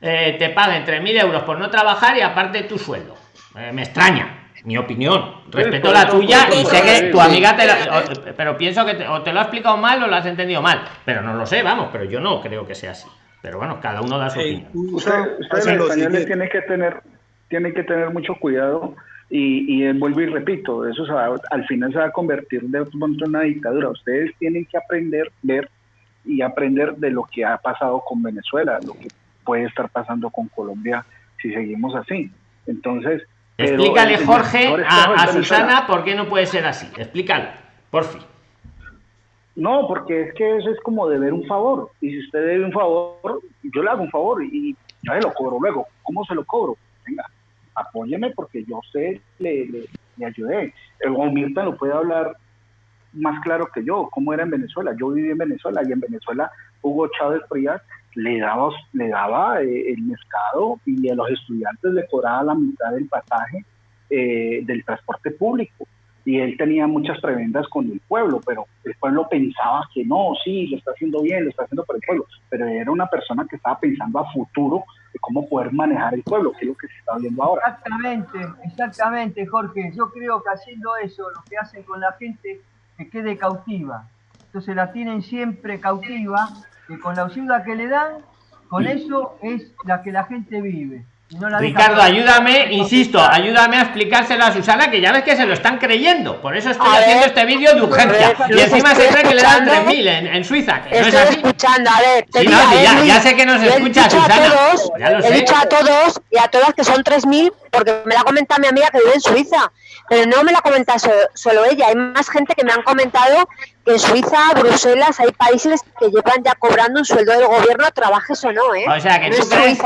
[SPEAKER 1] eh, te paguen 3.000 euros por no trabajar y aparte tu sueldo. Eh, me extraña mi opinión. Respeto la tuya y sé que tu amiga te la, pero pienso que te, o te lo ha explicado mal o lo has entendido mal. Pero no lo sé, vamos, pero yo no creo que sea así. Pero bueno, cada uno da su opinión.
[SPEAKER 8] Ustedes españoles tienen que tener, tienen que tener mucho cuidado y, y vuelvo y repito, eso al final se va a convertir de en una dictadura. Ustedes tienen que aprender, ver y aprender de lo que ha pasado con Venezuela, lo que puede estar pasando con Colombia si seguimos así. Entonces...
[SPEAKER 1] Explícale, Jorge, a, Susana por qué no puede ser así. Explícalo, por fin.
[SPEAKER 8] No, porque es que eso es como deber un favor. Y si usted debe un favor, yo le hago un favor y yo lo cobro luego. ¿Cómo se lo cobro? Venga, apóyeme porque yo sé, le, le, ayudé. El Mirta lo puede hablar más claro que yo, cómo era en Venezuela. Yo viví en Venezuela y en Venezuela Hugo Chávez Frías le daba, le daba eh, el mercado y a los estudiantes le cobraba la mitad del pasaje eh, del transporte público y él tenía muchas prebendas con el pueblo, pero el pueblo pensaba que no, sí, lo está haciendo bien, lo está haciendo por el pueblo, pero era una persona que estaba pensando a futuro de cómo poder manejar el pueblo, que es lo que se está viendo ahora.
[SPEAKER 6] Exactamente, exactamente, Jorge. Yo creo que haciendo eso, lo que hacen con la gente, que quede cautiva. Entonces la tienen siempre cautiva, que con la ayuda que le dan, con eso es la que la gente vive.
[SPEAKER 1] Ricardo, ayúdame, insisto, ayúdame a explicárselo a Susana, que ya ves que se lo están creyendo. Por eso estoy haciendo este vídeo de urgencia. y encima se cree que le dan 3.000 en, en Suiza. Que
[SPEAKER 11] estoy escuchando, a ver.
[SPEAKER 1] ya, sé que nos escucha Susana.
[SPEAKER 11] he dicho a todos y a todas que son 3.000 porque me la ha comentado mi amiga que vive en Suiza. Pero no me la comenta solo ella. Hay más gente que me han comentado en Suiza, Bruselas, hay países que llevan ya cobrando un sueldo del gobierno, trabajes o no, ¿eh?
[SPEAKER 1] O sea, que tú, crees,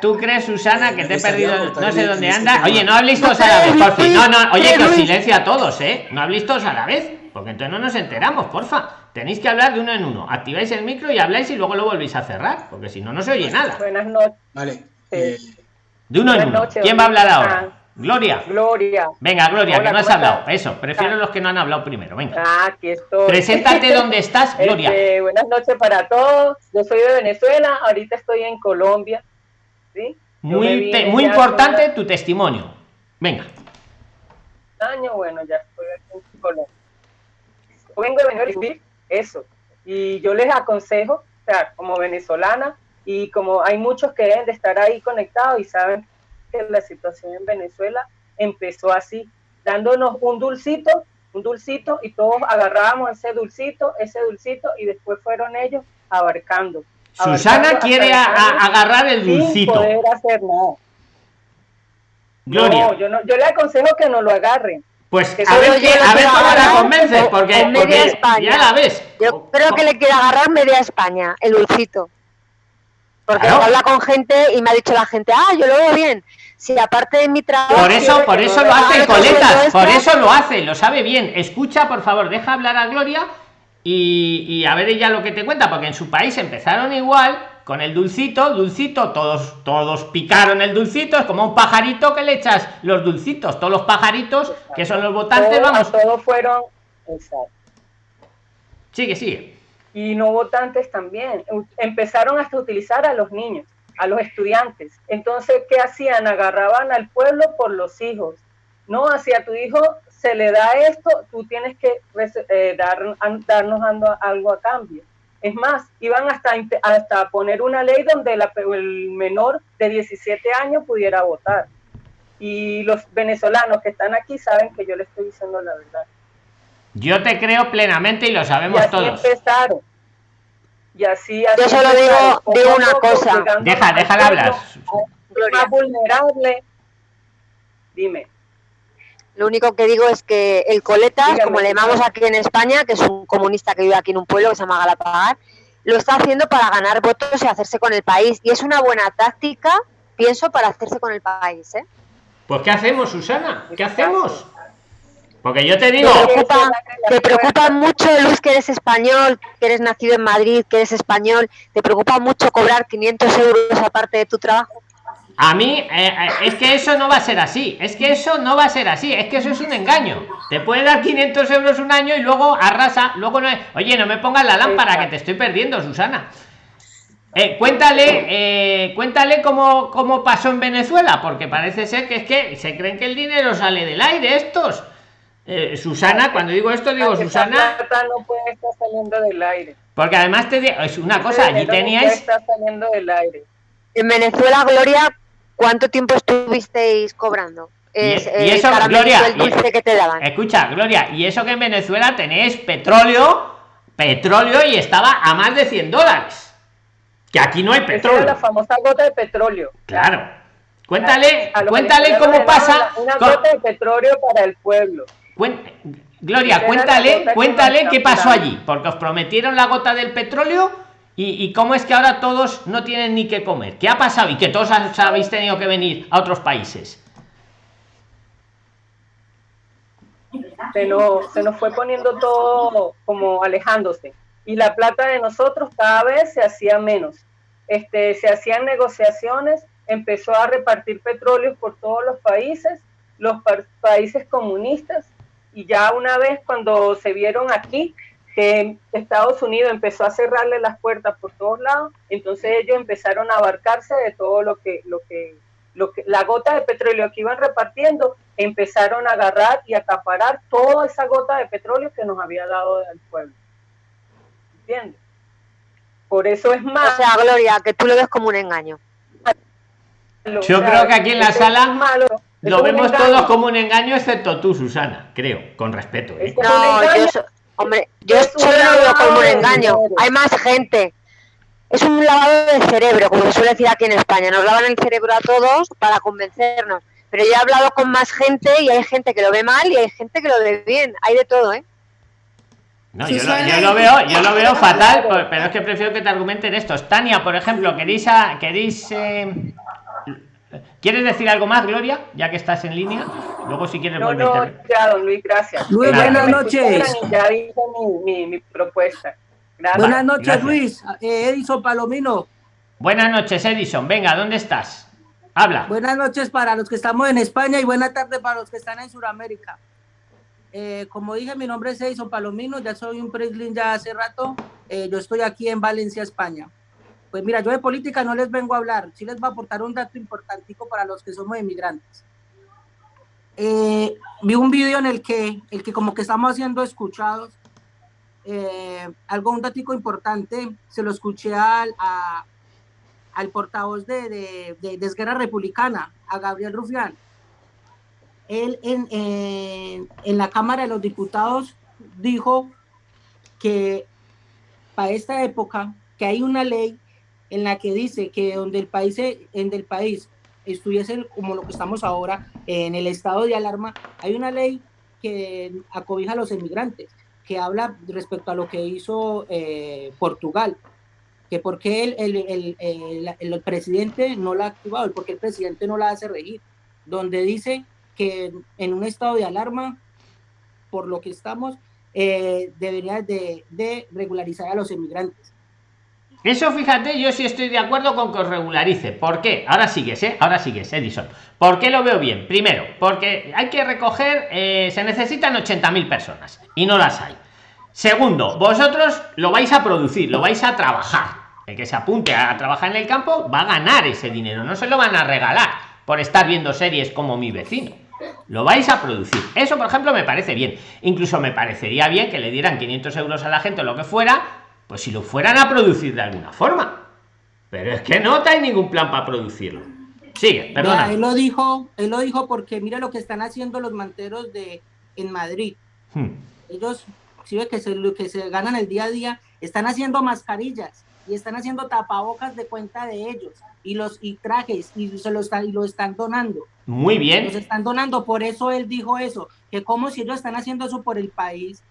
[SPEAKER 1] tú crees, Susana, que te he perdido, no sé dónde anda. Oye, no habléis todos a la vez, por fin. No, no, oye, que os silencio a todos, ¿eh? No habléis todos a la vez, porque entonces no nos enteramos, porfa. Tenéis que hablar de uno en uno. Activáis el micro y habláis y luego lo volvéis a cerrar, porque si no, no se oye nada.
[SPEAKER 13] Buenas noches.
[SPEAKER 3] Vale. Eh,
[SPEAKER 1] de uno en uno. ¿Quién va a hablar ahora? Gloria.
[SPEAKER 13] Gloria.
[SPEAKER 1] Venga, Gloria, que no has hablado. Eso, prefiero los que no han hablado primero. Venga.
[SPEAKER 13] Ah, aquí estoy.
[SPEAKER 1] Preséntate [laughs] dónde estás, este, Gloria.
[SPEAKER 13] buenas noches para todos. Yo soy de Venezuela, ahorita estoy en Colombia. ¿sí?
[SPEAKER 1] Muy, muy importante tu testimonio. Venga.
[SPEAKER 13] Año, bueno, ya estoy aquí en Colombia. vengo de Venezuela eso. Y yo les aconsejo, o sea, como venezolana, y como hay muchos que deben de estar ahí conectados y saben que la situación en Venezuela empezó así, dándonos un dulcito, un dulcito y todos agarrábamos ese dulcito, ese dulcito y después fueron ellos abarcando.
[SPEAKER 1] Susana quiere agarrar el dulcito.
[SPEAKER 13] Sin poder hacer nada.
[SPEAKER 1] Gloria.
[SPEAKER 13] No, yo, no, yo le aconsejo que no lo agarren.
[SPEAKER 1] Pues a ver, a ver cómo la convences, porque, porque ya la ves.
[SPEAKER 11] Yo creo que le quiere agarrar media España, el dulcito. Porque habla con gente y me ha dicho la gente, ah, yo lo veo bien. Si aparte de mi trabajo.
[SPEAKER 1] Por eso, por eso lo hace, coletas, por eso lo hace, lo sabe bien. Escucha, por favor, deja hablar a Gloria y, a ver ella lo que te cuenta, porque en su país empezaron igual con el dulcito, dulcito, todos, todos picaron el dulcito, es como un pajarito que le echas los dulcitos, todos los pajaritos que son los votantes, vamos.
[SPEAKER 13] Todos fueron. Exacto.
[SPEAKER 1] Sigue, sigue
[SPEAKER 13] y no votantes también. Empezaron hasta a utilizar a los niños, a los estudiantes. Entonces, ¿qué hacían? Agarraban al pueblo por los hijos. No, hacia tu hijo se le da esto, tú tienes que eh, dar, darnos algo a cambio. Es más, iban hasta, hasta poner una ley donde el menor de 17 años pudiera votar. Y los venezolanos que están aquí saben que yo le estoy diciendo la verdad.
[SPEAKER 1] Yo te creo plenamente y lo sabemos
[SPEAKER 13] y así
[SPEAKER 1] todos.
[SPEAKER 13] Empezaron. Y así, así
[SPEAKER 11] Yo solo digo, digo una cosa.
[SPEAKER 1] Deja, déjala hablar.
[SPEAKER 13] Más vulnerable. Dime.
[SPEAKER 11] Lo único que digo es que el Coletas, como le llamamos aquí en España, que es un comunista que vive aquí en un pueblo que se llama Galapagar, lo está haciendo para ganar votos y hacerse con el país. Y es una buena táctica, pienso, para hacerse con el país. ¿eh?
[SPEAKER 1] Pues ¿qué hacemos, Susana? ¿Qué hacemos? Porque yo te digo...
[SPEAKER 11] Te preocupa, mucho, Luis, que eres español, que eres nacido en Madrid, que eres español, ¿te preocupa mucho cobrar 500 euros aparte de tu trabajo?
[SPEAKER 1] A mí, eh, eh, es que eso no va a ser así, es que eso no va a ser así, es que eso es un engaño. Te puede dar 500 euros un año y luego arrasa, luego no es... Oye, no me pongas la lámpara que te estoy perdiendo, Susana. Eh, cuéntale, cuéntale cómo, cómo pasó en Venezuela, porque parece ser que es que se creen que el dinero sale del aire estos. Eh, Susana, cuando digo esto, digo Susana.
[SPEAKER 13] no puede estar saliendo del aire.
[SPEAKER 1] Porque además te digo, es una cosa, allí teníais.
[SPEAKER 13] Está saliendo del aire.
[SPEAKER 11] En Venezuela, Gloria, ¿cuánto tiempo estuvisteis cobrando?
[SPEAKER 1] Es, y, eso, Gloria, que te daban. Escucha, Gloria, y eso que en Venezuela tenéis petróleo, petróleo y estaba a más de 100 dólares. Que aquí no hay petróleo.
[SPEAKER 13] la famosa gota de petróleo.
[SPEAKER 1] Claro. Cuéntale, cuéntale cómo pasa.
[SPEAKER 13] Una, gota de petróleo para el pueblo.
[SPEAKER 1] Gloria, cuéntale, cuéntale qué pasó allí, porque os prometieron la gota del petróleo y, y, cómo es que ahora todos no tienen ni qué comer. ¿Qué ha pasado? Y que todos habéis tenido que venir a otros países.
[SPEAKER 13] Se nos, se nos fue poniendo todo como alejándose. Y la plata de nosotros cada vez se hacía menos. Este, se hacían negociaciones, empezó a repartir petróleo por todos los países, los países comunistas, y ya una vez cuando se vieron aquí que Estados Unidos empezó a cerrarle las puertas por todos lados, entonces ellos empezaron a abarcarse de todo lo que, lo que, lo que, la gota de petróleo que iban repartiendo, empezaron a agarrar y acaparar toda esa gota de petróleo que nos había dado al pueblo. ¿Entiendes? Por eso es más.
[SPEAKER 11] O sea, Gloria, que tú lo ves como un engaño.
[SPEAKER 1] Yo creo que aquí en la sala malo, lo vemos todos como un engaño, excepto tú, Susana, creo, con respeto. ¿eh?
[SPEAKER 11] No, yo, hombre, yo solo lo veo como un engaño. Hay más gente. Es un lavado de cerebro, como se suele decir aquí en España. Nos lavan el cerebro a todos para convencernos. Pero yo he hablado con más gente y hay gente que lo ve mal y hay gente que lo ve bien. Hay de todo, ¿eh?
[SPEAKER 1] No, yo, lo, veo, yo lo veo fatal, pero es que prefiero que te argumenten estos. Tania, por ejemplo, queréis, queréis eh, ¿Quieres decir algo más, Gloria? Ya que estás en línea. Luego, si quieres,
[SPEAKER 13] no, no, ya, don Luis, gracias.
[SPEAKER 14] Luis, buenas noches.
[SPEAKER 13] Ya dije mi, mi, propuesta.
[SPEAKER 14] Buenas noches, Luis. Eh, Edison Palomino.
[SPEAKER 1] Buenas noches, Edison. Venga, ¿dónde estás? Habla.
[SPEAKER 14] Buenas noches para los que estamos en España y buena tarde para los que están en Sudamérica. Eh, como dije, mi nombre es Edison Palomino, ya soy un preslin ya hace rato. Eh, yo estoy aquí en Valencia, España. Pues mira, yo de política no les vengo a hablar, sí les voy a aportar un dato importantico para los que somos inmigrantes. Eh, vi un video en el que, el que como que estamos haciendo escuchados, eh, algo, un dato importante, se lo escuché al, al portavoz de, de, de, Republicana, a Gabriel Rufián. Él en, en, en la Cámara de los Diputados dijo que para esta época, que hay una ley en la que dice que donde el país, en el país estuviese como lo que estamos ahora, en el estado de alarma, hay una ley que acobija a los emigrantes, que habla respecto a lo que hizo eh, Portugal, que porque el, el, el, el, presidente no la ha activado, porque el presidente no la hace regir, donde dice que en un estado de alarma, por lo que estamos, eh, debería de, regularizar a los emigrantes
[SPEAKER 1] eso, fíjate, yo sí estoy de acuerdo con que os regularice. ¿Por qué? Ahora sigues, ¿eh? Ahora sigues, Edison. ¿Por qué lo veo bien? Primero, porque hay que recoger, eh, se necesitan 80.000 personas y no las hay. Segundo, vosotros lo vais a producir, lo vais a trabajar. El que se apunte a trabajar en el campo va a ganar ese dinero, no se lo van a regalar por estar viendo series como mi vecino. Lo vais a producir. Eso, por ejemplo, me parece bien. Incluso me parecería bien que le dieran 500 euros a la gente o lo que fuera pues si lo fueran a producir de alguna forma. Pero es que no hay ningún plan para producirlo. Sigue, perdona.
[SPEAKER 14] él lo dijo, él lo dijo porque mira lo que están haciendo los manteros de en Madrid. Hmm. Ellos, si ve que se, que se ganan el día a día, están haciendo mascarillas y están haciendo tapabocas de cuenta de ellos y los y trajes y se lo están y lo están donando.
[SPEAKER 1] Muy bien.
[SPEAKER 14] Los están donando, por eso él dijo eso, que como si ellos están haciendo eso por el país,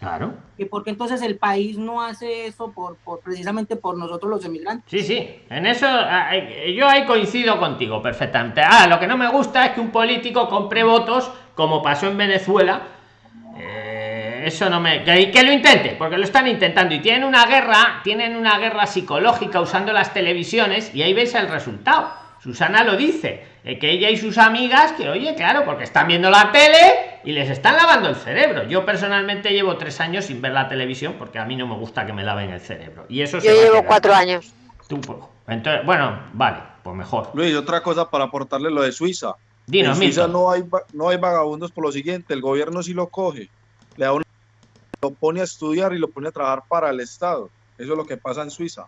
[SPEAKER 1] Claro.
[SPEAKER 14] ¿Y porque entonces el país no hace eso por, por, precisamente por nosotros los emigrantes?
[SPEAKER 1] Sí, sí, en eso ah, yo ahí coincido contigo perfectamente. Ah, lo que no me gusta es que un político compre votos, como pasó en Venezuela. Eh, eso no me... Que, que lo intente, porque lo están intentando. Y tienen una guerra, tienen una guerra psicológica usando las televisiones y ahí veis el resultado. Susana lo dice, eh, que ella y sus amigas, que oye, claro, porque están viendo la tele y les están lavando el cerebro. Yo personalmente llevo tres años sin ver la televisión porque a mí no me gusta que me laven el cerebro. Y eso
[SPEAKER 11] Yo llevo cuatro años.
[SPEAKER 1] Tú, pues, entonces, bueno, vale, pues mejor.
[SPEAKER 5] Luis, otra cosa para aportarle lo de Suiza.
[SPEAKER 1] Dinos,
[SPEAKER 5] en Suiza no hay, no hay vagabundos por lo siguiente, el gobierno sí lo coge, le da lo pone a estudiar y lo pone a trabajar para el Estado. Eso es lo que pasa en Suiza.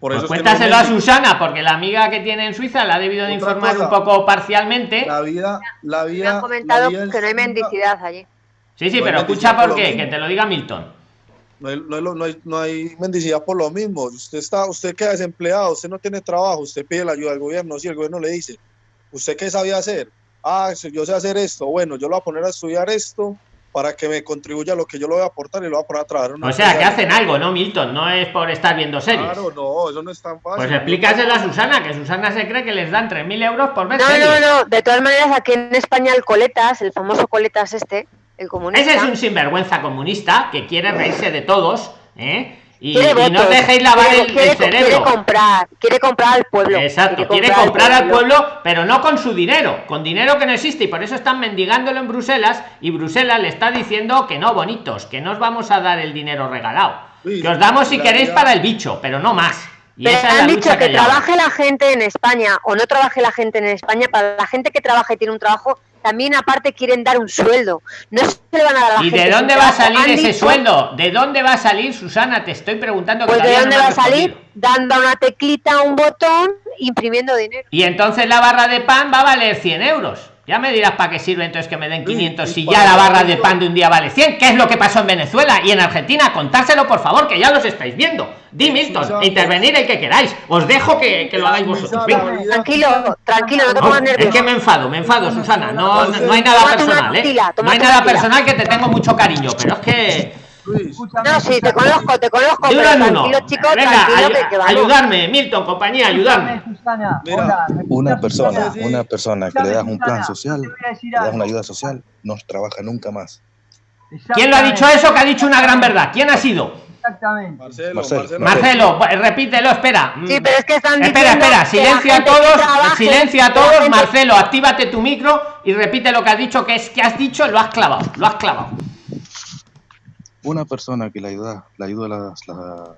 [SPEAKER 1] Por pues cuéntaselo a Susana, porque la amiga que tiene en Suiza la ha debido de informar un poco parcialmente.
[SPEAKER 5] La vida, la vida.
[SPEAKER 11] Me han comentado que no hay mendicidad allí.
[SPEAKER 1] Sí, sí, pero escucha por qué, que te lo diga Milton.
[SPEAKER 5] No hay, no, hay, no, hay, mendicidad por lo mismo. Usted está, usted queda desempleado, usted no tiene trabajo, usted pide la ayuda del gobierno, si el gobierno le dice, ¿usted qué sabía hacer? Ah, yo sé hacer esto, bueno, yo lo voy a poner a estudiar esto para que me contribuya lo que yo lo voy a aportar y lo voy a poner a trabajar.
[SPEAKER 1] o sea, que hacen algo, ¿no, Milton? No es por estar viendo series.
[SPEAKER 5] Claro, no, eso no es tan fácil.
[SPEAKER 1] Pues explícaselo a Susana, que Susana se cree que les dan 3.000 euros por ver
[SPEAKER 11] No, no, no, de todas maneras aquí en España el Coletas, el famoso Coletas este, el comunista...
[SPEAKER 1] Ese es un sinvergüenza comunista que quiere reírse de todos, ¿eh? Y, no dejéis lavar el, cerebro.
[SPEAKER 11] Quiere comprar, quiere comprar al pueblo.
[SPEAKER 1] Exacto, quiere comprar, al pueblo, pero no con su dinero, con dinero que no existe. Y por eso están mendigándolo en Bruselas. Y Bruselas le está diciendo que no, bonitos, que no os vamos a dar el dinero regalado. que os damos si queréis para el bicho, pero no más.
[SPEAKER 11] Y pero han dicho que, trabaje la gente en España o no trabaje la gente en España. Para la gente que trabaja y tiene un trabajo, también aparte quieren dar un sueldo. No se le van a dar a la
[SPEAKER 1] ¿Y de dónde va a salir ese sueldo? ¿De dónde va a salir, Susana? Te estoy preguntando.
[SPEAKER 11] Pues de dónde va a salir, dando una teclita, un botón, imprimiendo dinero.
[SPEAKER 1] Y entonces la barra de pan va a valer 100 euros. Ya me dirás para qué sirve entonces que me den 500 si ya la barra de pan de un día vale 100. ¿Qué es lo que pasó en Venezuela y en Argentina? Contárselo, por favor, que ya los estáis viendo. Di, Milton, intervenir el que queráis. Os dejo que, que lo hagáis vosotros.
[SPEAKER 11] Tranquilo, tranquilo, no te pongas nervioso.
[SPEAKER 1] Es que me enfado, me enfado, Susana. No, no hay nada personal, ¿eh? No hay nada personal que te tengo mucho cariño, pero es que
[SPEAKER 11] no, sí, te conozco, te conozco.
[SPEAKER 1] pero tranquilo, chicos, Venga, tranquilo, que, ayudarme, Milton, compañía, ayudarme.
[SPEAKER 15] una persona, una persona que le das un plan social, le das una ayuda social, no trabaja nunca más.
[SPEAKER 1] ¿Quién lo ha dicho eso? Que ha dicho una gran verdad. ¿Quién ha sido?
[SPEAKER 6] Exactamente.
[SPEAKER 1] Marcelo, Marcelo, Marcelo, repítelo, espera.
[SPEAKER 11] Sí, pero es que están
[SPEAKER 1] Espera, espera, silencio a todos, silencio a todos. Marcelo, actívate tu micro y repite lo que has dicho, que es que has dicho, lo has clavado, lo has clavado
[SPEAKER 15] una persona que la ayuda, la ayuda la,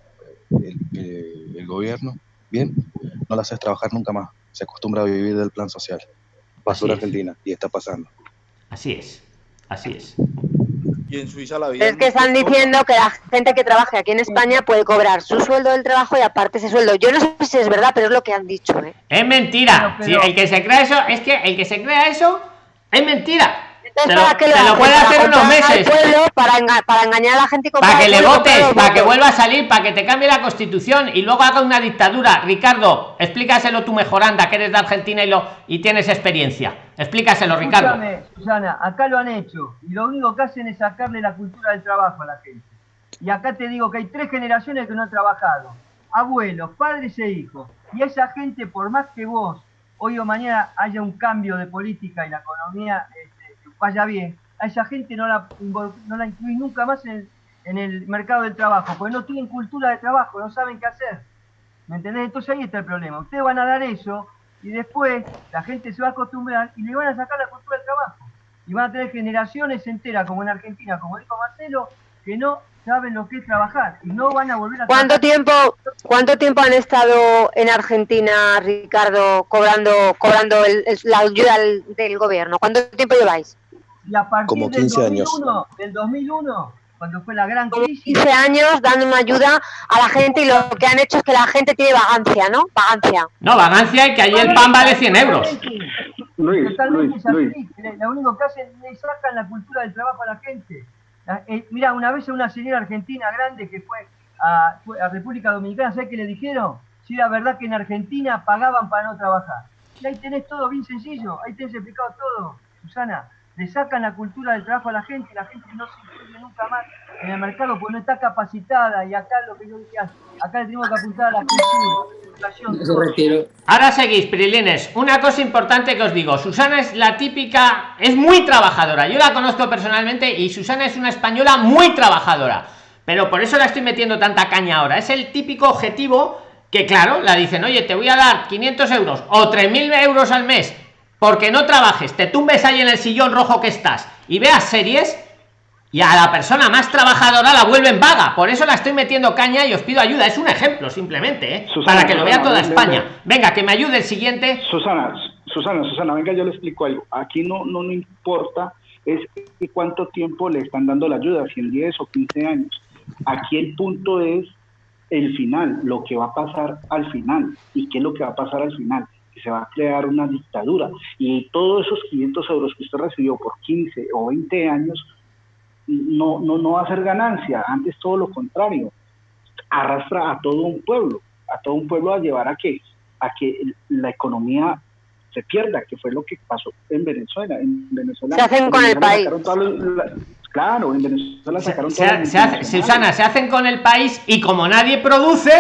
[SPEAKER 15] el, gobierno, bien, no la haces trabajar nunca más. Se acostumbra a vivir del plan social. Pasó en Argentina y está pasando.
[SPEAKER 1] Así es, así es.
[SPEAKER 5] Y en Suiza la vida.
[SPEAKER 11] Es que están diciendo que la gente que trabaje aquí en España puede cobrar su sueldo del trabajo y aparte ese sueldo. Yo no sé si es verdad, pero es lo que han dicho. ¿eh?
[SPEAKER 1] Es mentira. el que se crea eso, es que el que se crea eso, es mentira te lo, puede hacer unos meses.
[SPEAKER 11] Para, para, engañar a la gente.
[SPEAKER 1] para que le votes, para que vuelva a salir, para que te cambie la constitución y luego haga una dictadura. Ricardo, explícaselo tú mejor, anda, que eres de Argentina y, lo, y tienes experiencia. Explícaselo, Ricardo.
[SPEAKER 6] Susana, acá lo han hecho y lo único que hacen es sacarle la cultura del trabajo a la gente. Y acá te digo que hay tres generaciones que no han trabajado. Abuelos, padres e hijos. Y esa gente, por más que vos hoy o mañana haya un cambio de política y la economía vaya bien, a esa gente no la, no la incluí nunca más en, el mercado del trabajo, porque no tienen cultura de trabajo, no saben qué hacer. ¿Me entendés? Entonces ahí está el problema. Ustedes van a dar eso y después la gente se va a acostumbrar y le van a sacar la cultura del trabajo. Y van a tener generaciones enteras, como en Argentina, como dijo Marcelo, que no saben lo que es trabajar y no van a volver a
[SPEAKER 11] ¿Cuánto tiempo cuánto tiempo han estado en Argentina, Ricardo, cobrando cobrando la ayuda del, gobierno? ¿Cuánto tiempo lleváis?
[SPEAKER 6] Y a partir Como 15 del 2001, años. Del 2001, cuando fue la gran crisis.
[SPEAKER 11] 15 años dando una ayuda a la gente y lo que han hecho es que la gente tiene vagancia, ¿no? Vagancia.
[SPEAKER 1] No, vagancia y que allí el pan vale 100 euros.
[SPEAKER 6] Luis, Luis, Luis. Lo único que hacen es sacan la cultura del trabajo a la gente. Eh, mira, una vez una señora argentina grande que fue a, a República Dominicana, ¿sabes qué le dijeron? Si era verdad que en Argentina pagaban para no trabajar. Y ahí tenés todo bien sencillo, ahí tenés explicado todo, Susana le sacan la cultura del trabajo a la gente, la gente no se incluye nunca más en el mercado porque no está capacitada y acá lo que yo decía, acá le tenemos que apuntar a la cultura.
[SPEAKER 1] Ahora seguís, Pirilines. Una cosa importante que os digo, Susana es la típica, es muy trabajadora. Yo la conozco personalmente y Susana es una española muy trabajadora. Pero por eso la estoy metiendo tanta caña ahora. Es el típico objetivo que, claro, la dicen, oye, te voy a dar 500 euros o 3.000 euros al mes porque no trabajes, te tumbes ahí en el sillón rojo que estás y veas series y a la persona más trabajadora la vuelven vaga. Por eso la estoy metiendo caña y os pido ayuda. Es un ejemplo simplemente, ¿eh? para que lo vea toda España. Venga, que me ayude el siguiente.
[SPEAKER 8] Susana, Susana, Susana, venga, yo le explico algo. Aquí no, no, no importa es cuánto tiempo le están dando la ayuda, si en 10 o 15 años. Aquí el punto es el final, lo que va a pasar al final. ¿Y qué es lo que va a pasar al final? Se va a crear una dictadura. Y todos esos 500 euros que usted recibió por 15 o 20 años no, no, no va a ser ganancia, antes todo lo contrario, arrastra a todo un pueblo, a todo un pueblo a llevar a que, a que la economía se pierda, que fue lo que pasó en Venezuela. En Venezuela
[SPEAKER 11] se hacen con el país.
[SPEAKER 8] claro, en Venezuela sacaron
[SPEAKER 1] se, se, Susana, se hacen con el país y como nadie produce,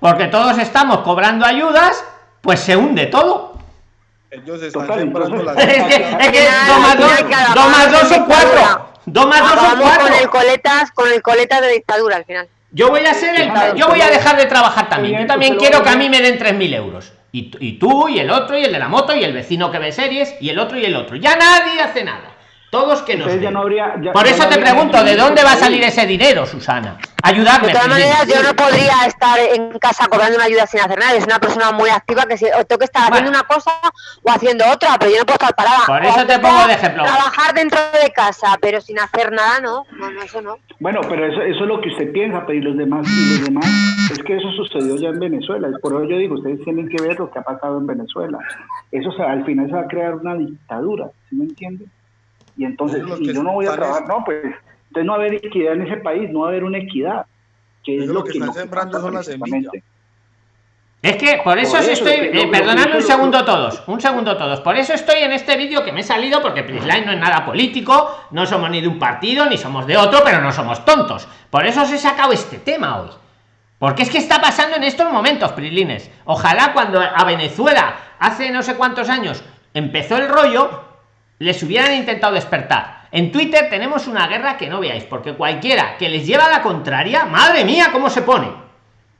[SPEAKER 1] porque todos estamos cobrando ayudas, pues se hunde todo.
[SPEAKER 5] Ellos están sembrando la [laughs]
[SPEAKER 1] es que, es que dos más dos, dos más dos son cuatro. Dos más dos son cuatro.
[SPEAKER 11] Con el coletas, con el coletas de dictadura al final.
[SPEAKER 1] Yo voy a ser el, yo voy a dejar de trabajar también. Yo también quiero que a mí me den 3.000 euros. Y, y tú, y el otro, y el de la moto, y el vecino que ve series, y el otro, y el otro. Ya nadie hace nada. Todos que nos.
[SPEAKER 8] Ya no habría, ya,
[SPEAKER 1] Por eso te pregunto, ¿de dónde va a salir ese dinero, Susana? Ayudarme.
[SPEAKER 11] De todas maneras, yo no podría estar en casa cobrando una ayuda sin hacer nada. Es una persona muy activa que si, tengo que estar haciendo una cosa o haciendo otra, pero yo no puedo estar parada.
[SPEAKER 1] Por eso te pongo de ejemplo.
[SPEAKER 11] Trabajar dentro de casa, pero sin hacer nada, no. No, no eso no.
[SPEAKER 8] Bueno, pero eso, eso es lo que usted piensa, pero y los demás, y los demás, es que eso sucedió ya en Venezuela. Por eso yo digo, ustedes tienen que ver lo que ha pasado en Venezuela. Eso al final se va a crear una dictadura, ¿sí me entienden? Y entonces, si yo no voy a trabajar, no, pues entonces no va a haber equidad en ese país, no va a haber una equidad. Que es, lo, que, están sembrando son las semillas.
[SPEAKER 1] Es que por eso, estoy, eh, perdonadme un segundo todos, un segundo todos. Por eso estoy en este vídeo que me he salido porque Prisline no es nada político, no somos ni de un partido ni somos de otro, pero no somos tontos. Por eso os he sacado este tema hoy. Porque es que está pasando en estos momentos, Prislines. Ojalá cuando a Venezuela hace no sé cuántos años empezó el rollo, les hubieran intentado despertar. En Twitter tenemos una guerra que no veáis, porque cualquiera que les lleva a la contraria, madre mía, cómo se pone.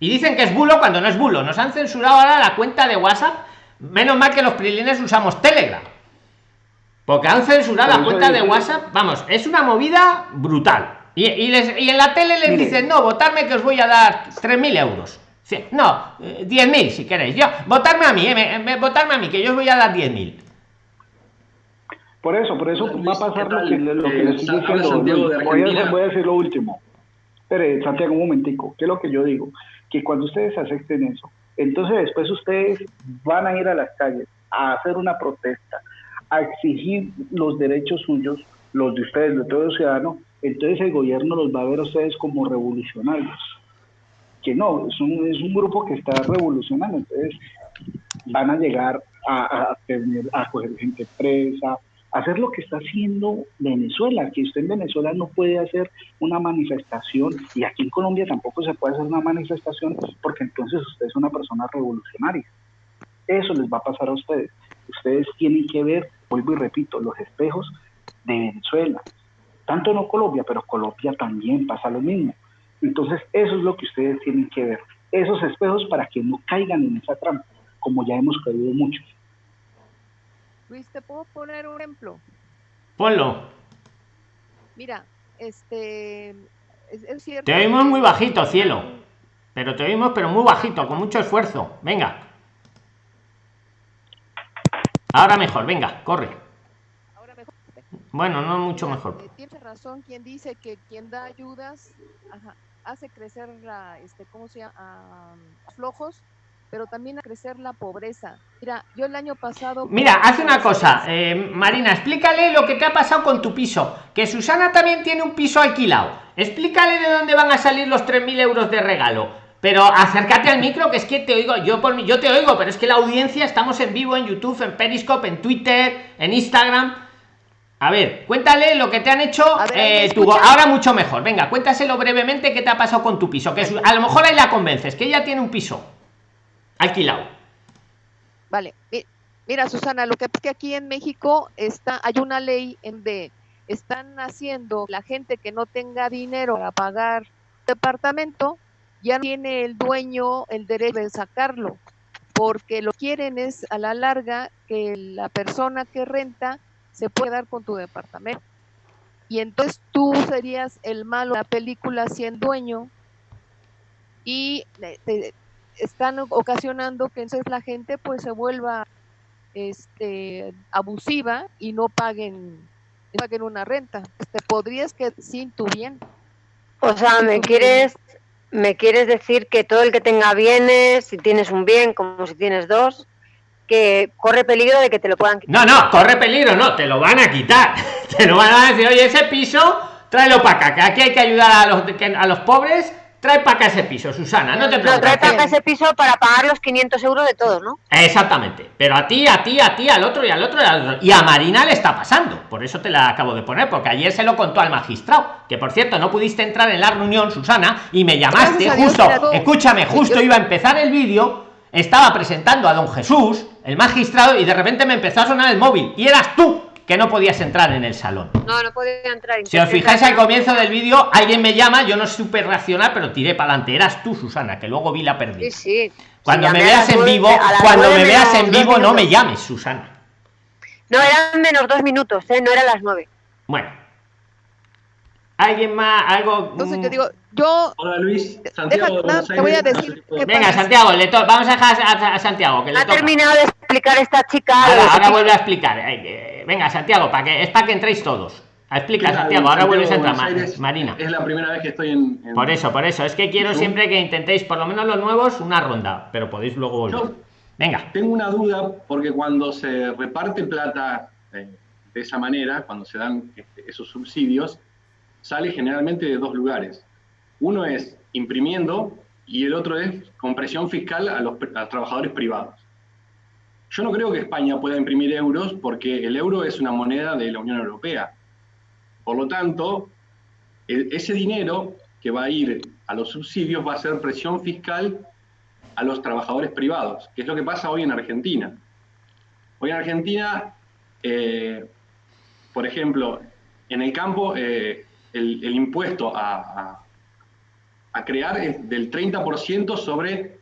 [SPEAKER 1] Y dicen que es bulo cuando no es bulo. Nos han censurado ahora la cuenta de WhatsApp. Menos mal que los prilines usamos Telegram. Porque han censurado la cuenta de WhatsApp. Vamos, es una movida brutal. Y, en la tele les dicen, no, votarme que os voy a dar 3.000 euros. no, 10.000 eh, si queréis. Yo, votarme a mí, eh, votarme a mí, que yo os voy a dar 10.000.
[SPEAKER 8] Por eso, por eso va a pasar lo que, lo que les estoy diciendo. Voy a, voy a decir lo último. Pero, Santiago, un momentico. ¿Qué es lo que yo digo? Que cuando ustedes acepten eso, entonces después ustedes van a ir a las calles a hacer una protesta, a exigir los derechos suyos, los de ustedes, de todos los ciudadanos, entonces el gobierno los va a ver a ustedes como revolucionarios. Que no, es un, es un grupo que está revolucionando, entonces van a llegar a, a, tener, a coger gente presa, hacer lo que está haciendo Venezuela, que usted en Venezuela no puede hacer una manifestación y aquí en Colombia tampoco se puede hacer una manifestación porque entonces usted es una persona revolucionaria. Eso les va a pasar a ustedes. Ustedes tienen que ver, vuelvo y repito, los espejos de Venezuela. Tanto no Colombia, pero Colombia también pasa lo mismo. Entonces eso es lo que ustedes tienen que ver. Esos espejos para que no caigan en esa trampa, como ya hemos caído muchos.
[SPEAKER 9] Luis, ¿te puedo poner un ejemplo?
[SPEAKER 1] Ponlo.
[SPEAKER 9] Mira, este. Es, cierto.
[SPEAKER 1] Te oímos muy bajito, cielo. Pero te oímos, pero muy bajito, con mucho esfuerzo. Venga. Ahora mejor, venga, corre. Ahora mejor. Bueno, no mucho mejor.
[SPEAKER 9] Eh, Tienes razón quien dice que quien da ayudas hace crecer la, este, ¿cómo se llama? flojos pero también a crecer la pobreza. Mira, yo el año pasado...
[SPEAKER 1] Mira, hace una cosa, eh, Marina, explícale lo que te ha pasado con tu piso, que Susana también tiene un piso alquilado. Explícale de dónde van a salir los 3.000 euros de regalo. Pero acércate al micro, que es que te oigo, yo por mí, yo te oigo, pero es que la audiencia, estamos en vivo en YouTube, en Periscope, en Twitter, en Instagram. A ver, cuéntale lo que te han hecho eh, ahora mucho mejor. Venga, cuéntaselo brevemente qué te ha pasado con tu piso. Que a lo mejor ahí la convences, que ella tiene un piso alquilado.
[SPEAKER 9] Vale, mira Susana, lo que es que aquí en México está, hay una ley en de están haciendo la gente que no tenga dinero para pagar departamento, ya tiene el dueño el derecho de sacarlo, porque lo quieren es a la larga que la persona que renta se pueda dar con tu departamento. Y entonces tú serías el malo de la película siendo dueño y te, están ocasionando que entonces la gente pues se vuelva este abusiva y no paguen paguen una renta. Te podrías que sin tu bien.
[SPEAKER 11] O sea, me quieres me quieres decir que todo el que tenga bienes, si tienes un bien como si tienes dos, que corre peligro de que te lo puedan
[SPEAKER 1] quitar. No, no, corre peligro, no, te lo van a quitar. [laughs] Te lo van a decir, oye, ese piso tráelo para acá, que aquí hay que ayudar a los, a los pobres Trae para acá ese piso, Susana, no te preocupes.
[SPEAKER 11] No, trae para acá ese piso para pagar los 500 euros de todos, ¿no?
[SPEAKER 1] Exactamente. Pero a ti, a ti, a ti, al otro y al otro y al otro. Y a Marina le está pasando. Por eso te la acabo de poner, porque ayer se lo contó al magistrado. Que por cierto, no pudiste entrar en la reunión, Susana, y me llamaste justo. escúchame, justo iba a empezar el vídeo. Estaba presentando a don Jesús, el magistrado, y de repente me empezó a sonar el móvil. Y eras tú que no podías entrar en el salón.
[SPEAKER 11] No, no podía entrar.
[SPEAKER 1] Si os fijáis al comienzo del vídeo, alguien me llama, yo no supe reaccionar, pero tiré para adelante. Eras tú, Susana, que luego vi la perdida.
[SPEAKER 11] Sí, sí.
[SPEAKER 1] Cuando me veas en vivo, cuando me veas en vivo, no me llames, Susana.
[SPEAKER 11] No, eran menos dos minutos, ¿eh? no eran las nueve.
[SPEAKER 1] Bueno. ¿Alguien más? ¿Algo?
[SPEAKER 16] Entonces yo digo, yo.
[SPEAKER 5] Hola Luis, Santiago.
[SPEAKER 16] te voy a decir.
[SPEAKER 1] Venga, Santiago, le vamos a dejar a, Santiago. Que le
[SPEAKER 11] ha terminado de explicar esta chica.
[SPEAKER 1] Ahora, vuelve a explicar. Venga, Santiago, para que, es para que entréis todos. Explica, Santiago, ahora vuelves a entrar, Marina.
[SPEAKER 5] Es la primera vez que estoy en,
[SPEAKER 1] Por eso, por eso. Es que quiero siempre que intentéis, por lo menos los nuevos, una ronda, pero podéis luego volver. Venga.
[SPEAKER 5] Tengo una duda, porque cuando se reparte plata eh, de esa manera, cuando se dan este, esos subsidios, sale generalmente de dos lugares. Uno es imprimiendo y el otro es con presión fiscal a los trabajadores privados. Yo no creo que España pueda imprimir euros porque el euro es una moneda de la Unión Europea. Por lo tanto, e, ese dinero que va a ir a los subsidios va a ser presión fiscal a los trabajadores privados, que es lo que pasa hoy en Argentina. Hoy en Argentina, eh, por ejemplo, en el campo, eh, el, impuesto a, crear es del 30% sobre,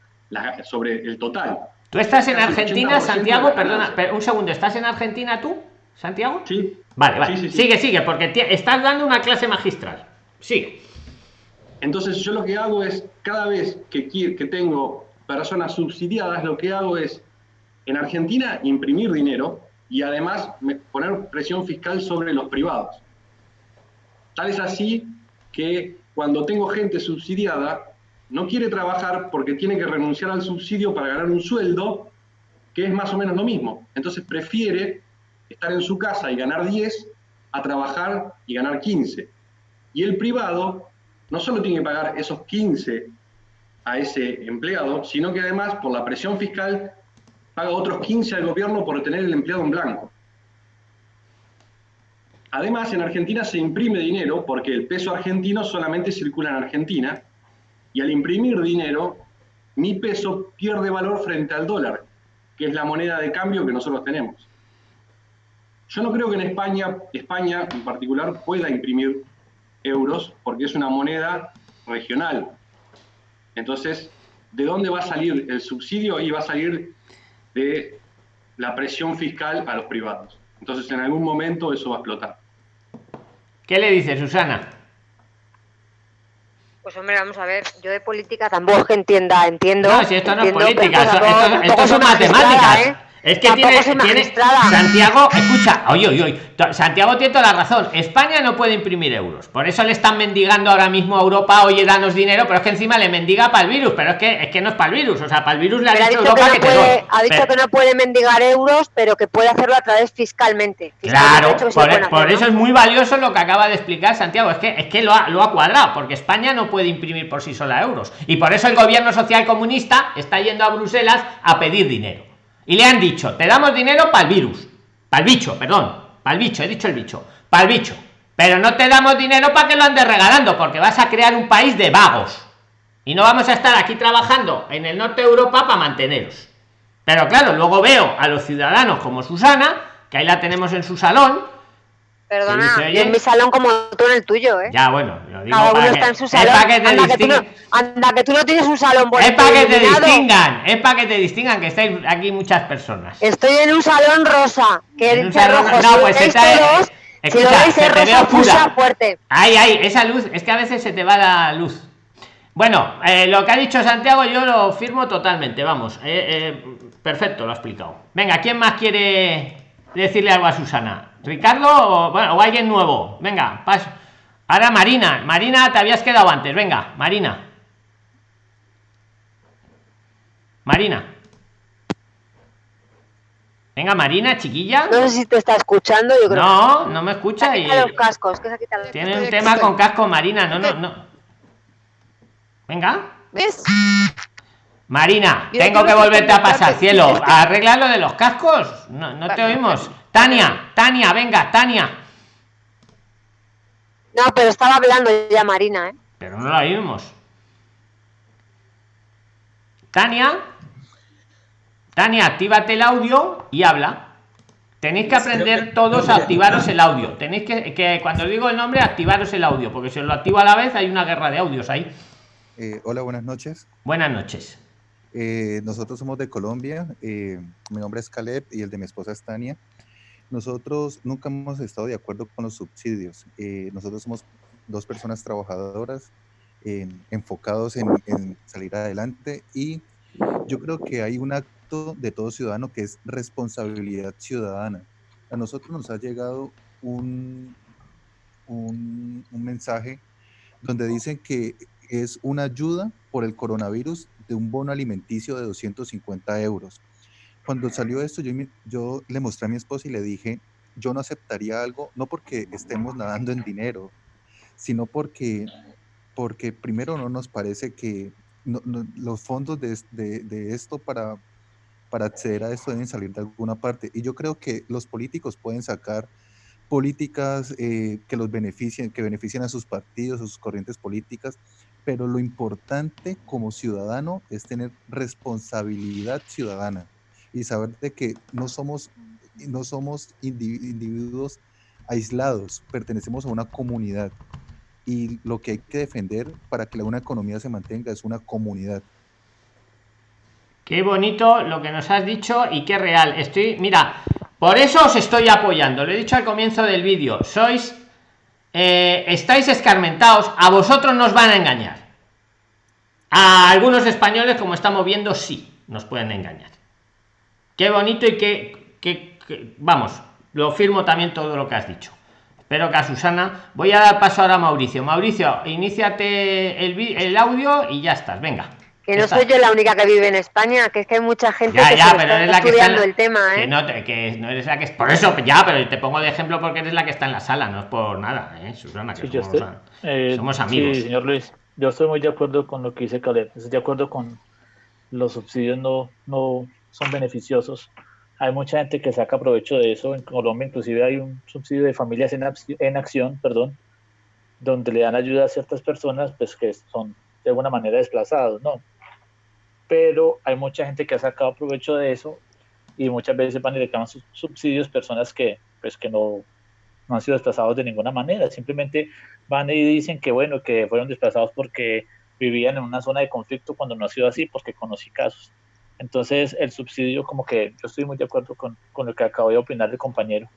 [SPEAKER 5] sobre el total.
[SPEAKER 1] ¿Tú estás en Argentina, Santiago? Perdona, un segundo, ¿estás en Argentina tú, Santiago?
[SPEAKER 5] Sí.
[SPEAKER 1] Vale, vale. sigue, sigue, porque estás dando una clase magistral. Sigue.
[SPEAKER 5] Entonces yo lo que hago es, cada vez que, que tengo personas subsidiadas, lo que hago es, en Argentina, imprimir dinero y además poner presión fiscal sobre los privados. Tal es así que cuando tengo gente subsidiada, no quiere trabajar porque tiene que renunciar al subsidio para ganar un sueldo, que es más o menos lo mismo. Entonces prefiere estar en su casa y ganar 10 a trabajar y ganar 15. Y el privado no solo tiene que pagar esos 15 a ese empleado, sino que además por la presión fiscal paga otros 15 al gobierno por tener el empleado en blanco. Además, en Argentina se imprime dinero porque el peso argentino solamente circula en Argentina y al imprimir dinero, mi peso pierde valor frente al dólar, que es la moneda de cambio que nosotros tenemos. Yo no creo que en España, España en particular, pueda imprimir euros porque es una moneda regional. Entonces, ¿de dónde va a salir el subsidio? Y va a salir de la presión fiscal a los privados. Entonces, en algún momento eso va a explotar.
[SPEAKER 1] ¿Qué le dice Susana?
[SPEAKER 11] Pues hombre, vamos a ver, yo de política tampoco que entienda, entiendo.
[SPEAKER 1] No, si esto no es política, esto, son matemáticas. ¿eh? Es que tiene, Santiago, [laughs] escucha, oye, oye, oye, Santiago tiene toda la razón. España no puede imprimir euros. Por eso le están mendigando ahora mismo a Europa, oye, danos dinero, pero es que encima le mendiga para el virus, pero es que es que no es para el virus, o sea, para el virus le ha, dicho, Europa
[SPEAKER 11] que, puede, ha dicho que no puede mendigar euros, pero que puede hacerlo a través fiscalmente.
[SPEAKER 1] claro, por, eso es muy valioso lo que acaba de explicar Santiago, es que es que lo ha, lo ha cuadrado, porque España no puede imprimir por sí sola euros. Y por eso el gobierno social comunista está yendo a Bruselas a pedir dinero y le han dicho, te damos dinero para el virus, para el bicho, perdón, para el bicho, he dicho el bicho, para el bicho, pero no te damos dinero para que lo andes regalando, porque vas a crear un país de vagos. Y no vamos a estar aquí trabajando en el norte de Europa para manteneros. Pero claro, luego veo a los ciudadanos como Susana, que ahí la tenemos en su salón,
[SPEAKER 11] Perdona, en mi salón como tú en el tuyo, ¿eh?
[SPEAKER 1] Ya, bueno, lo
[SPEAKER 11] digo Cada uno está en su salón. anda, que tú no, anda, que tú no tienes un salón
[SPEAKER 1] bueno. Es para que te distingan, es para que te distingan que estáis aquí muchas personas.
[SPEAKER 11] Estoy en un salón rosa, que es rojo. No, pues esta es... Escucha, si lo veis, es rosa fusa fuerte.
[SPEAKER 1] Ay, ay, esa luz, es que a veces se te va la luz. Bueno, eh, lo que ha dicho Santiago yo lo firmo totalmente, vamos. Eh, eh, perfecto, lo ha explicado. Venga, ¿quién más quiere decirle algo a Susana? Ricardo o, bueno, o alguien nuevo. Venga, paso. Ahora Marina. Marina, te habías quedado antes. Venga, Marina. Marina. Venga, Marina, chiquilla.
[SPEAKER 11] No sé si te está escuchando, yo creo.
[SPEAKER 1] No, no me escucha. Y...
[SPEAKER 11] los cascos, que se
[SPEAKER 1] Tiene un tema con casco, Marina. No, no, no. Venga.
[SPEAKER 16] ¿Ves?
[SPEAKER 1] Marina, tengo que volverte a pasar, cielo. [laughs] Arregla lo de los cascos. No, no te oímos. Tania, Tania, venga, Tania.
[SPEAKER 11] No, pero estaba hablando ya Marina, ¿eh?
[SPEAKER 1] Pero no la oímos. Tania. Tania, actívate el audio y habla. Tenéis que aprender todos a activaros el audio. Tenéis que, que cuando digo el nombre, activaros el audio, porque si os lo activo a la vez hay una guerra de audios ahí.
[SPEAKER 17] Eh, hola, buenas noches.
[SPEAKER 1] Buenas noches.
[SPEAKER 17] Eh, nosotros somos de Colombia. Eh, mi nombre es Caleb y el de mi esposa es Tania. Nosotros nunca hemos estado de acuerdo con los subsidios. nosotros somos dos personas trabajadoras enfocados en, en salir adelante y yo creo que hay un acto de todo ciudadano que es responsabilidad ciudadana. A nosotros nos ha llegado un, un, un mensaje donde dicen que es una ayuda por el coronavirus de un bono alimenticio de 250 euros. Cuando salió esto, yo, le mostré a mi esposa y le dije, yo no aceptaría algo, no porque estemos nadando en dinero, sino porque, porque primero no nos parece que los fondos de, de, esto para, para acceder a esto deben salir de alguna parte. Y yo creo que los políticos pueden sacar políticas eh, que los beneficien, que beneficien a sus partidos, a sus corrientes políticas, pero lo importante como ciudadano es tener responsabilidad ciudadana y saber de que no somos, no somos individuos aislados, pertenecemos a una comunidad y lo que hay que defender para que una economía se mantenga es una comunidad.
[SPEAKER 1] Qué bonito lo que nos has dicho y qué real. Estoy, mira, por eso os estoy apoyando. Lo he dicho al comienzo del vídeo. Sois eh, estáis escarmentados, a vosotros nos van a engañar. A algunos españoles, como estamos viendo, sí, nos pueden engañar. Qué bonito y qué, que, vamos, lo firmo también todo lo que has dicho. Espero que a Susana. Voy a dar paso ahora a Mauricio. Mauricio, iníciate el, el audio y ya estás. Venga.
[SPEAKER 11] Que no soy yo la única que vive en España, que es que hay mucha gente que está estudiando el tema,
[SPEAKER 1] ¿eh? Que no, que no eres la que es. Por eso, ya, pero te pongo de ejemplo porque eres la que está en la sala, no es por nada, ¿eh? Susana, que somos,
[SPEAKER 2] eh, somos, amigos. Sí, señor Luis, yo estoy muy de acuerdo con lo que dice Caleb. Estoy de acuerdo con los subsidios no, no son beneficiosos. Hay mucha gente que saca provecho de eso. En Colombia, inclusive, hay un subsidio de familias en, en acción, perdón, donde le dan ayuda a ciertas personas pues que son de alguna manera desplazados, ¿no? Pero hay mucha gente que ha sacado provecho de eso y muchas veces van y reclaman subsidios personas que, pues, que no, no han sido desplazados de ninguna manera, simplemente van y dicen que bueno, que fueron desplazados porque vivían en una zona de conflicto cuando no ha sido así, porque conocí casos. Entonces, el subsidio, como que yo estoy muy de acuerdo con, con lo que acabo de opinar el compañero.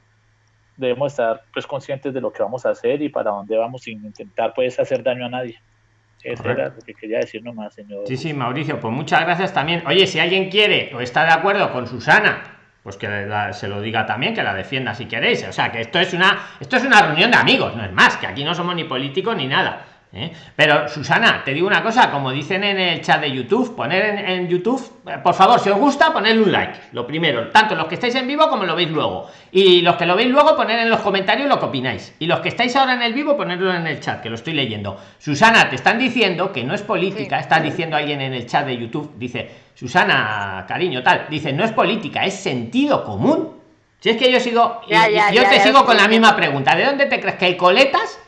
[SPEAKER 2] Debemos estar pues conscientes de lo que vamos a hacer y para dónde vamos sin intentar pues hacer daño a nadie. Eso era lo que quería decir nomás, señor.
[SPEAKER 1] Sí, sí, Mauricio, pues muchas gracias también. Oye, si alguien quiere o está de acuerdo con Susana, pues que se lo diga también, que la defienda si queréis. O sea, que esto es una, esto es una reunión de amigos, no es más, que aquí no somos ni políticos ni nada. ¿Eh? Pero Susana, te digo una cosa, como dicen en el chat de YouTube, poner en, YouTube, eh, por favor, si os gusta, poner un like. Lo primero, tanto los que estáis en vivo como lo veis luego. Y los que lo veis luego, poner en los comentarios lo que opináis. Y los que estáis ahora en el vivo, ponerlo en el chat, que lo estoy leyendo. Susana, te están diciendo que no es política, está diciendo alguien en el chat de YouTube, dice, Susana, cariño, tal, dice, no es política, es sentido común. Si es que yo sigo, yo te sigo con la misma pregunta, ¿de dónde te crees que hay coletas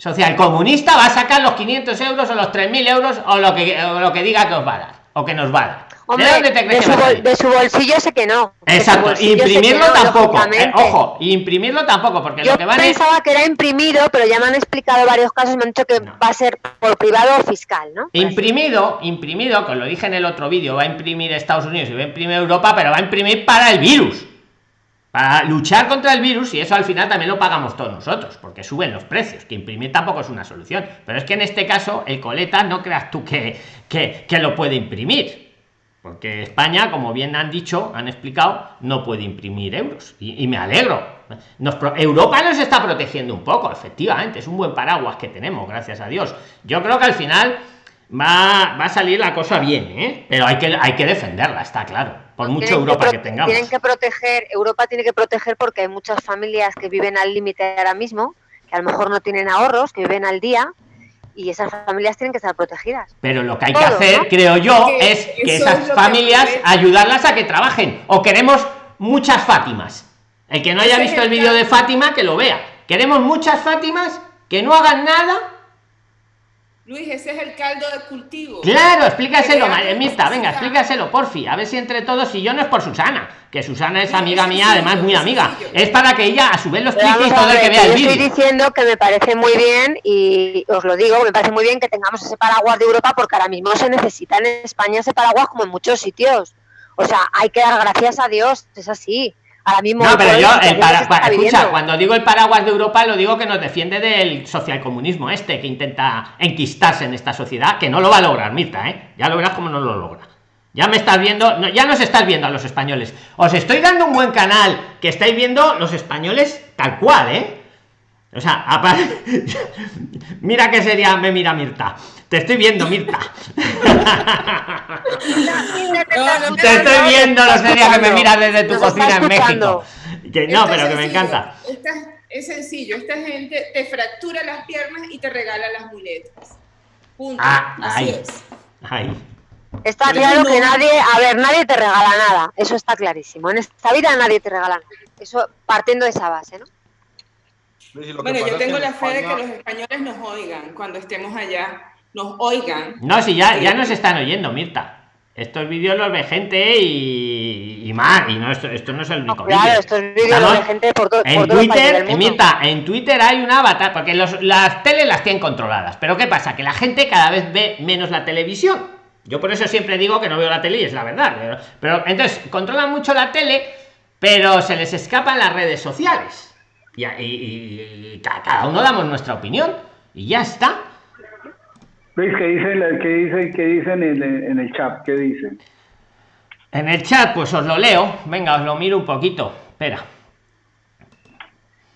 [SPEAKER 1] social comunista va a sacar los 500 euros o los 3.000 euros o lo que lo que diga que os va a dar o que nos va a dar.
[SPEAKER 11] ¿De, dónde te crees de, su bolsillo sé que no.
[SPEAKER 1] Exacto, imprimirlo tampoco. Eh, ojo, imprimirlo tampoco, porque
[SPEAKER 11] Yo
[SPEAKER 1] lo que van
[SPEAKER 11] pensaba que era imprimido, pero ya me han explicado varios casos, me han dicho que va a ser por privado o fiscal, ¿no?
[SPEAKER 1] Imprimido, imprimido, que lo dije en el otro vídeo, va a imprimir Estados Unidos y va a imprimir Europa, pero va a imprimir para el virus para luchar contra el virus y eso al final también lo pagamos todos nosotros porque suben los precios que imprimir tampoco es una solución. Pero es que en este caso el coleta no creas tú que, que, que lo puede imprimir. Porque España como bien han dicho han explicado no puede imprimir euros. Y, me alegro. Europa nos está protegiendo un poco efectivamente es un buen paraguas que tenemos gracias a Dios. Yo creo que al final va, va a salir la cosa bien, ¿eh? pero hay que, hay que defenderla, está claro, por mucho Europa que, tengamos.
[SPEAKER 11] Tienen que proteger, Europa tiene que proteger porque hay muchas familias que viven al límite ahora mismo, que a lo mejor no tienen ahorros, que viven al día, y esas familias tienen que estar protegidas.
[SPEAKER 1] Pero lo que hay que hacer, creo yo, es que esas familias ayudarlas a que trabajen. O queremos muchas Fátimas. El que no haya visto el vídeo de Fátima, que lo vea. Queremos muchas Fátimas que no hagan nada
[SPEAKER 12] Luis, ese es el caldo de cultivo.
[SPEAKER 1] Claro, explícaselo, Mirta, venga, explícaselo, porfi. A ver si entre todos, y yo no es por Susana, que Susana es amiga mía, además muy amiga. Es para que ella a su vez lo explique y todo el que vea el vídeo.
[SPEAKER 11] Estoy diciendo que me parece muy bien, y os lo digo, me parece muy bien que tengamos ese paraguas de Europa, porque ahora mismo se necesita en España ese paraguas como en muchos sitios. O sea, hay que dar gracias a Dios, es así. Ahora mismo
[SPEAKER 1] no, pero yo, escucha, cuando digo el paraguas de Europa, lo digo que nos defiende del socialcomunismo este, que intenta enquistarse en esta sociedad, que no lo va a lograr, Mirta, ¿eh? Ya lo verás como no lo logra. Ya me estás viendo, no, ya nos estás viendo a los españoles. Os estoy dando un buen canal, que estáis viendo los españoles tal cual, ¿eh? O sea, [laughs] mira que sería, me mira Mirta. Te estoy viendo, Mirta. [laughs] Te estoy viendo, no sería que me miras desde tu cocina en México. Que no, pero que me encanta.
[SPEAKER 12] es sencillo, esta gente te fractura las piernas y te regala las muletas. Punto.
[SPEAKER 1] Ah, Así es. Ahí.
[SPEAKER 11] Está claro que nadie, a ver, nadie te regala nada. Eso está clarísimo. En esta vida nadie te regala nada. Eso partiendo de esa base, ¿no?
[SPEAKER 12] Bueno, yo tengo la fe de que los españoles nos oigan cuando estemos allá, nos oigan.
[SPEAKER 1] No, si ya, ya nos están oyendo, Mirta. Estos vídeos los ve gente y, más, y no, esto, esto no es el único
[SPEAKER 11] claro, estos vídeos los ve gente por, todo
[SPEAKER 1] en Twitter, Mirta, en Twitter hay una avatar, porque los, las teles las tienen controladas. Pero ¿qué pasa? Que la gente cada vez ve menos la televisión. Yo por eso siempre digo que no veo la tele y es la verdad. Pero, pero entonces controlan mucho la tele, pero se les escapan las redes sociales y, cada uno damos nuestra opinión y ya está.
[SPEAKER 8] ¿Veis qué dicen, qué dicen, qué dicen en, el chat? ¿Qué dicen?
[SPEAKER 1] En el chat, pues os lo leo. Venga, os lo miro un poquito. Espera.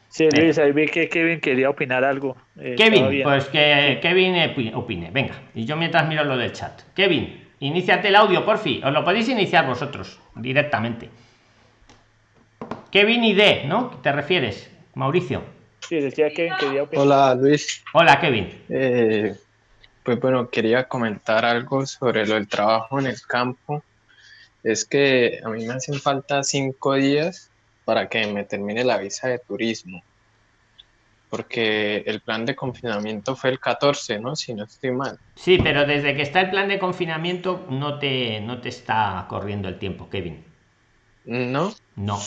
[SPEAKER 2] Sí, Luis, ahí vi que Kevin quería opinar algo.
[SPEAKER 1] Eh, Kevin, pues que Kevin opine. Venga, y yo mientras miro lo del chat. Kevin, iniciate el audio, por fin. Os lo podéis iniciar vosotros directamente. Kevin y D, ¿no? ¿Te refieres? Mauricio.
[SPEAKER 2] Sí, decía que quería
[SPEAKER 4] Hola, Luis.
[SPEAKER 1] Hola, Kevin.
[SPEAKER 4] Eh, pues bueno, quería comentar algo sobre lo del trabajo en el campo. Es que a mí me hacen falta cinco días para que me termine la visa de turismo. Porque el plan de confinamiento fue el 14, ¿no? Si no estoy mal.
[SPEAKER 1] Sí, pero desde que está el plan de confinamiento no te, no te está corriendo el tiempo, Kevin.
[SPEAKER 4] ¿No?
[SPEAKER 1] No.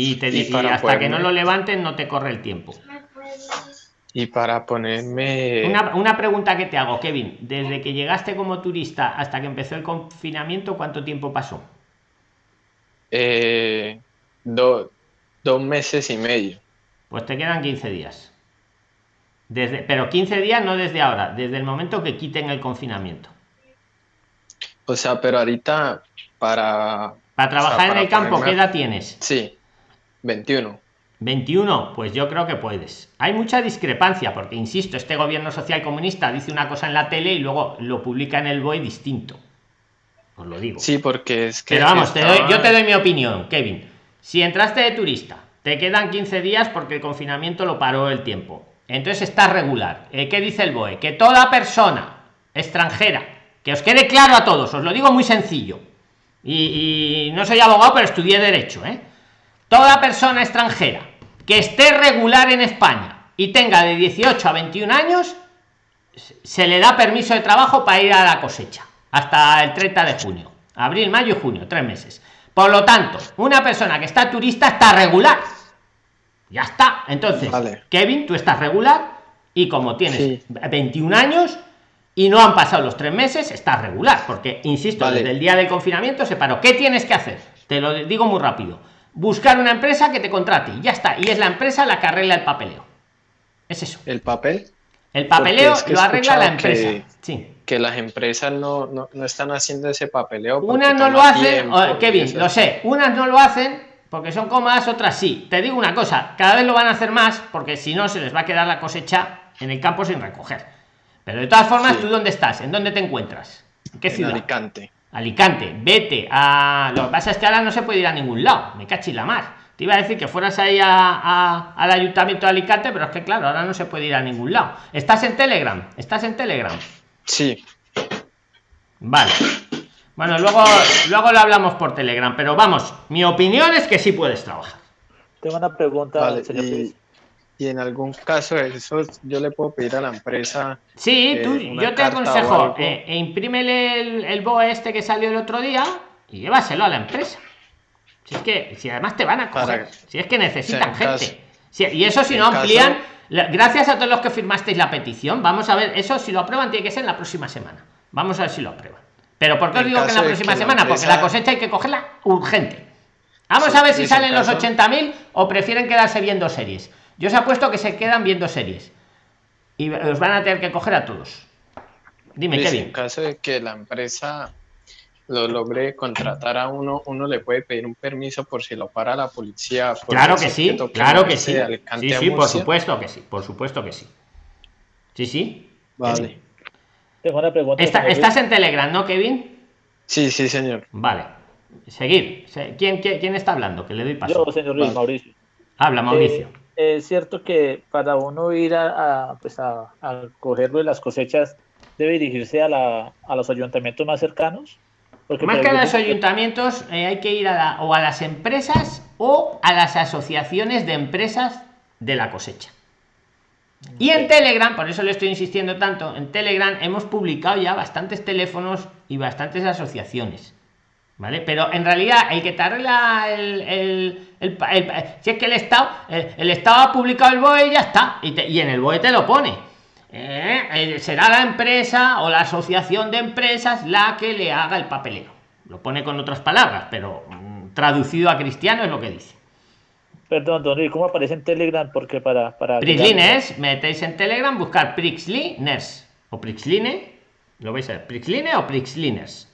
[SPEAKER 1] Y te hasta que no lo levanten no te corre el tiempo.
[SPEAKER 4] Y para ponerme...
[SPEAKER 1] Una, pregunta que te hago, Kevin. Desde que llegaste como turista hasta que empezó el confinamiento, ¿cuánto tiempo pasó?
[SPEAKER 4] Eh, dos meses y medio.
[SPEAKER 1] Pues te quedan 15 días. Desde, pero 15 días no desde ahora, desde el momento que quiten el confinamiento.
[SPEAKER 4] O sea, pero ahorita para...
[SPEAKER 1] Para trabajar en el campo, ¿qué edad tienes?
[SPEAKER 4] Sí. 21.
[SPEAKER 1] 21, pues yo creo que puedes. Hay mucha discrepancia, porque insisto, este gobierno social comunista dice una cosa en la tele y luego lo publica en el BOE distinto. Os lo digo.
[SPEAKER 4] Sí, porque es que.
[SPEAKER 1] Pero vamos, yo te doy mi opinión, Kevin. Si entraste de turista, te quedan 15 días porque el confinamiento lo paró el tiempo. Entonces está regular. Eh, ¿Qué dice el BOE? Que toda persona extranjera, que os quede claro a todos, os lo digo muy sencillo. Y, y no soy abogado, pero estudié Derecho, ¿eh? Toda persona extranjera que esté regular en España y tenga de 18 a 21 años, se le da permiso de trabajo para ir a la cosecha hasta el 30 de junio. Abril, mayo y junio, tres meses. Por lo tanto, una persona que está turista está regular. Ya está. Entonces, Kevin, tú estás regular y como tienes 21 años y no han pasado los tres meses, estás regular. Porque, insisto, desde el día del confinamiento se paró. ¿Qué tienes que hacer? Te lo digo muy rápido buscar una empresa que te contrate. Y ya está. Y es la empresa la que arregla el papeleo. Es eso.
[SPEAKER 4] El papel
[SPEAKER 1] el papeleo lo arregla la empresa. que, sí.
[SPEAKER 4] que las empresas no, no, no, están haciendo ese papeleo
[SPEAKER 1] unas no lo hacen Kevin lo sé. Unas no lo hacen porque son comas otras sí. Te digo una cosa cada vez lo van a hacer más porque si no se les va a quedar la cosecha en el campo sin recoger. Pero de todas formas, ¿tú dónde estás? ¿En dónde te encuentras? ¿En qué ciudad?
[SPEAKER 4] Alicante.
[SPEAKER 1] Alicante, vete a. Lo que pasa es que ahora no se puede ir a ningún lado, me cachis la mar. Te iba a decir que fueras ahí a, al ayuntamiento de Alicante, pero es que claro, ahora no se puede ir a ningún lado. ¿Estás en Telegram? ¿Estás en Telegram?
[SPEAKER 4] Sí.
[SPEAKER 1] Vale. Bueno, luego, luego lo hablamos por Telegram, pero vamos, mi opinión es que sí puedes trabajar.
[SPEAKER 2] Tengo una pregunta, señor
[SPEAKER 4] y, y, en algún caso eso yo le puedo pedir a la empresa.
[SPEAKER 1] Sí, eh, tú, yo te aconsejo, eh, e imprímele el, el BOE este que salió el otro día y llévaselo a la empresa. Si es que, si además te van a coger, si es que necesitan gente. y eso si no amplían, gracias a todos los que firmasteis la petición, vamos a ver, eso si lo aprueban tiene que ser la próxima semana. Vamos a ver si lo aprueban. Pero ¿por qué os digo que en la próxima semana? Porque la cosecha hay que cogerla urgente. Vamos a ver si salen los 80.000 o prefieren quedarse viendo series. Yo os apuesto que se quedan viendo series. Y os van a tener que coger a todos. Dime,
[SPEAKER 4] Kevin. En caso de que la empresa lo logre contratar a uno, uno le puede pedir un permiso por si lo para la policía.
[SPEAKER 1] Claro que sí, claro que sí. Sí, sí, por supuesto que sí, por supuesto que sí. Sí, sí.
[SPEAKER 4] Vale.
[SPEAKER 2] Tengo una pregunta.
[SPEAKER 1] estás en Telegram, ¿no, Kevin?
[SPEAKER 4] Sí, sí, señor.
[SPEAKER 1] Vale. Seguir. ¿Quién, quién, está hablando? Que le doy paso.
[SPEAKER 2] Yo, señor Luis, Mauricio.
[SPEAKER 1] Habla, Mauricio.
[SPEAKER 2] Eh, es cierto que para uno ir a, pues a, a cogerlo de las cosechas debe dirigirse a, la, a los ayuntamientos más cercanos.
[SPEAKER 1] Porque más que a los ayuntamientos eh, hay que ir a o a las empresas o a las asociaciones de empresas de la cosecha. Y en Telegram, por eso le estoy insistiendo tanto, en Telegram hemos publicado ya bastantes teléfonos y bastantes asociaciones. ¿Vale? Pero en realidad el que te arregla el, el, el, si es que el Estado, el, Estado ha publicado el BOE y ya está. Y, y en el BOE te lo pone. ¿Eh? Eh, será la empresa o la asociación de empresas la que le haga el papeleo. Lo pone con otras palabras, pero mm, traducido a cristiano es lo que dice.
[SPEAKER 2] Perdón, Don ¿cómo aparece en Telegram? Porque para... para
[SPEAKER 1] Prixliners, metéis en Telegram, buscar Prixliners o Prixline, lo vais a ver, Prixline o Prixliners.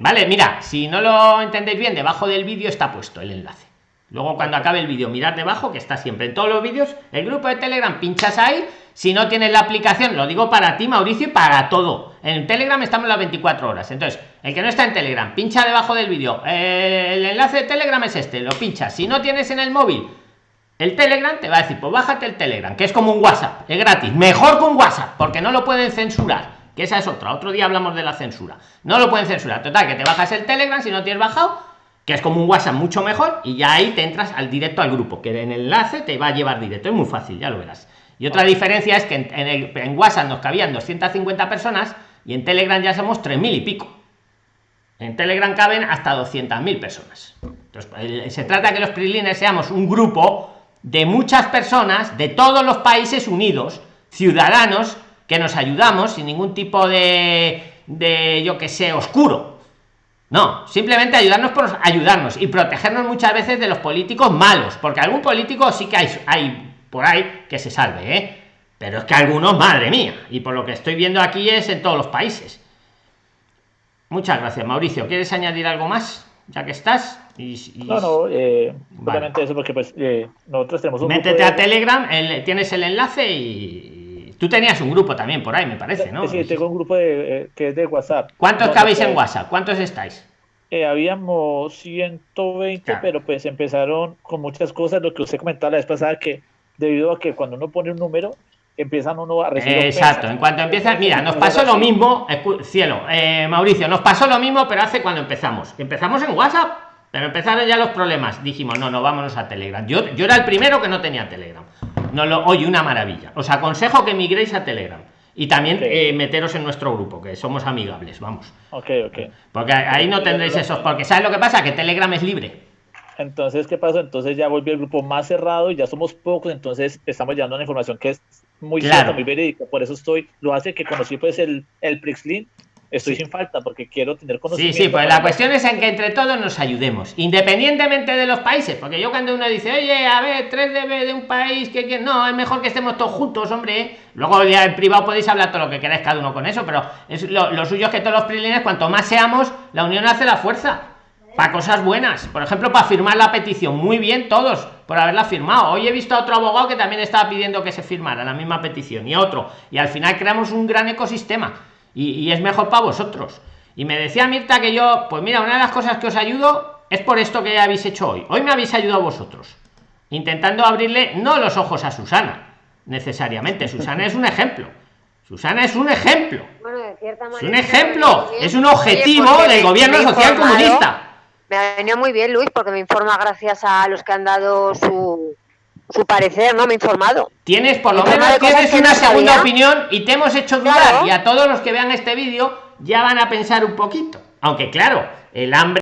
[SPEAKER 1] Vale, mira, si no lo entendéis bien, debajo del vídeo está puesto el enlace. Luego cuando acabe el vídeo, mirad debajo, que está siempre en todos los vídeos, el grupo de Telegram, pinchas ahí. Si no tienes la aplicación, lo digo para ti, Mauricio, y para todo. En Telegram estamos las 24 horas. Entonces, el que no está en Telegram, pincha debajo del vídeo. Eh, el enlace de Telegram es este, lo pinchas. Si no tienes en el móvil el Telegram, te va a decir, pues bájate el Telegram, que es como un WhatsApp, es gratis. Mejor con WhatsApp, porque no lo pueden censurar. Que esa es otra. Otro día hablamos de la censura. No lo pueden censurar. Total, que te bajas el Telegram si no tienes bajado que es como un WhatsApp mucho mejor y ya ahí te entras al directo al grupo, que en el enlace te va a llevar directo, es muy fácil, ya lo verás. Y otra diferencia es que en, el, en WhatsApp nos cabían 250 personas y en Telegram ya somos 3.000 y pico. En Telegram caben hasta 200.000 personas. Entonces, se trata que los PRILINES seamos un grupo de muchas personas de todos los países unidos, ciudadanos, que nos ayudamos sin ningún tipo de, de yo que sé, oscuro no, simplemente ayudarnos por ayudarnos y protegernos muchas veces de los políticos malos, porque algún político sí que hay, hay por ahí que se salve, ¿eh? Pero es que algunos, madre mía, y por lo que estoy viendo aquí es en todos los países. Muchas gracias, Mauricio. ¿Quieres añadir algo más? Ya que estás.
[SPEAKER 2] No, no, eh, eso porque pues eh, nosotros tenemos un
[SPEAKER 1] Métete a Telegram, tienes el enlace y, Tú tenías un grupo también por ahí, me parece, ¿no?
[SPEAKER 2] Sí, tengo un grupo de, eh, que es de WhatsApp.
[SPEAKER 1] ¿Cuántos cabéis en WhatsApp? ¿Cuántos estáis?
[SPEAKER 2] Eh, habíamos 120, pero pues empezaron con muchas cosas, lo que usted comentaba la vez pasada, que debido a que cuando uno pone un número, empiezan uno a recibir.
[SPEAKER 1] Exacto, en cuanto empieza, mira, nos pasó lo mismo, cielo, eh, Mauricio, nos pasó lo mismo, pero hace cuando empezamos. Empezamos en WhatsApp, pero empezaron ya los problemas. Dijimos, no, no, vámonos a Telegram. Yo, yo era el primero que no tenía Telegram. No lo oye una maravilla. Os aconsejo que migréis a telegram. Y también eh, meteros en nuestro grupo que somos amigables vamos.
[SPEAKER 2] Ok ok.
[SPEAKER 1] Porque ahí no tendréis esos porque sabes lo que pasa que telegram es libre.
[SPEAKER 2] Entonces qué pasó entonces ya volvió el grupo más cerrado y ya somos pocos entonces estamos llevando una información que es muy claro. muy verídica. Por eso estoy lo hace que conocí pues el el Prixlin estoy sin falta porque quiero tener conocimiento.
[SPEAKER 1] Sí, sí, pues la cuestión es en que entre todos nos ayudemos, independientemente de los países, porque yo cuando uno dice, oye, a ver, 3 dB de un país, que, no, es mejor que estemos todos juntos, hombre. Luego ya en privado podéis hablar todo lo que queráis cada uno con eso, pero es lo, suyo es que todos los prilines, cuanto más seamos, la unión hace la fuerza. para cosas buenas. Por ejemplo, para firmar la petición. Muy bien todos por haberla firmado. Hoy he visto a otro abogado que también estaba pidiendo que se firmara la misma petición y otro. Y al final creamos un gran ecosistema. Y, y es mejor para vosotros. Y me decía Mirta que yo, pues mira, una de las cosas que os ayudo es por esto que habéis hecho hoy. Hoy me habéis ayudado vosotros. Intentando abrirle no los ojos a Susana, necesariamente. [laughs] Susana es un ejemplo. Susana es un ejemplo. es un ejemplo. Es un objetivo del gobierno social comunista.
[SPEAKER 11] Me ha venido muy bien, Luis, porque me informa gracias a los que han dado su, su parecer, ¿no? Me he informado.
[SPEAKER 1] Tienes, por lo menos, tienes una segunda opinión y te hemos hecho dudar. Y a todos los que vean este vídeo ya van a pensar un poquito. Aunque, claro, el hambre.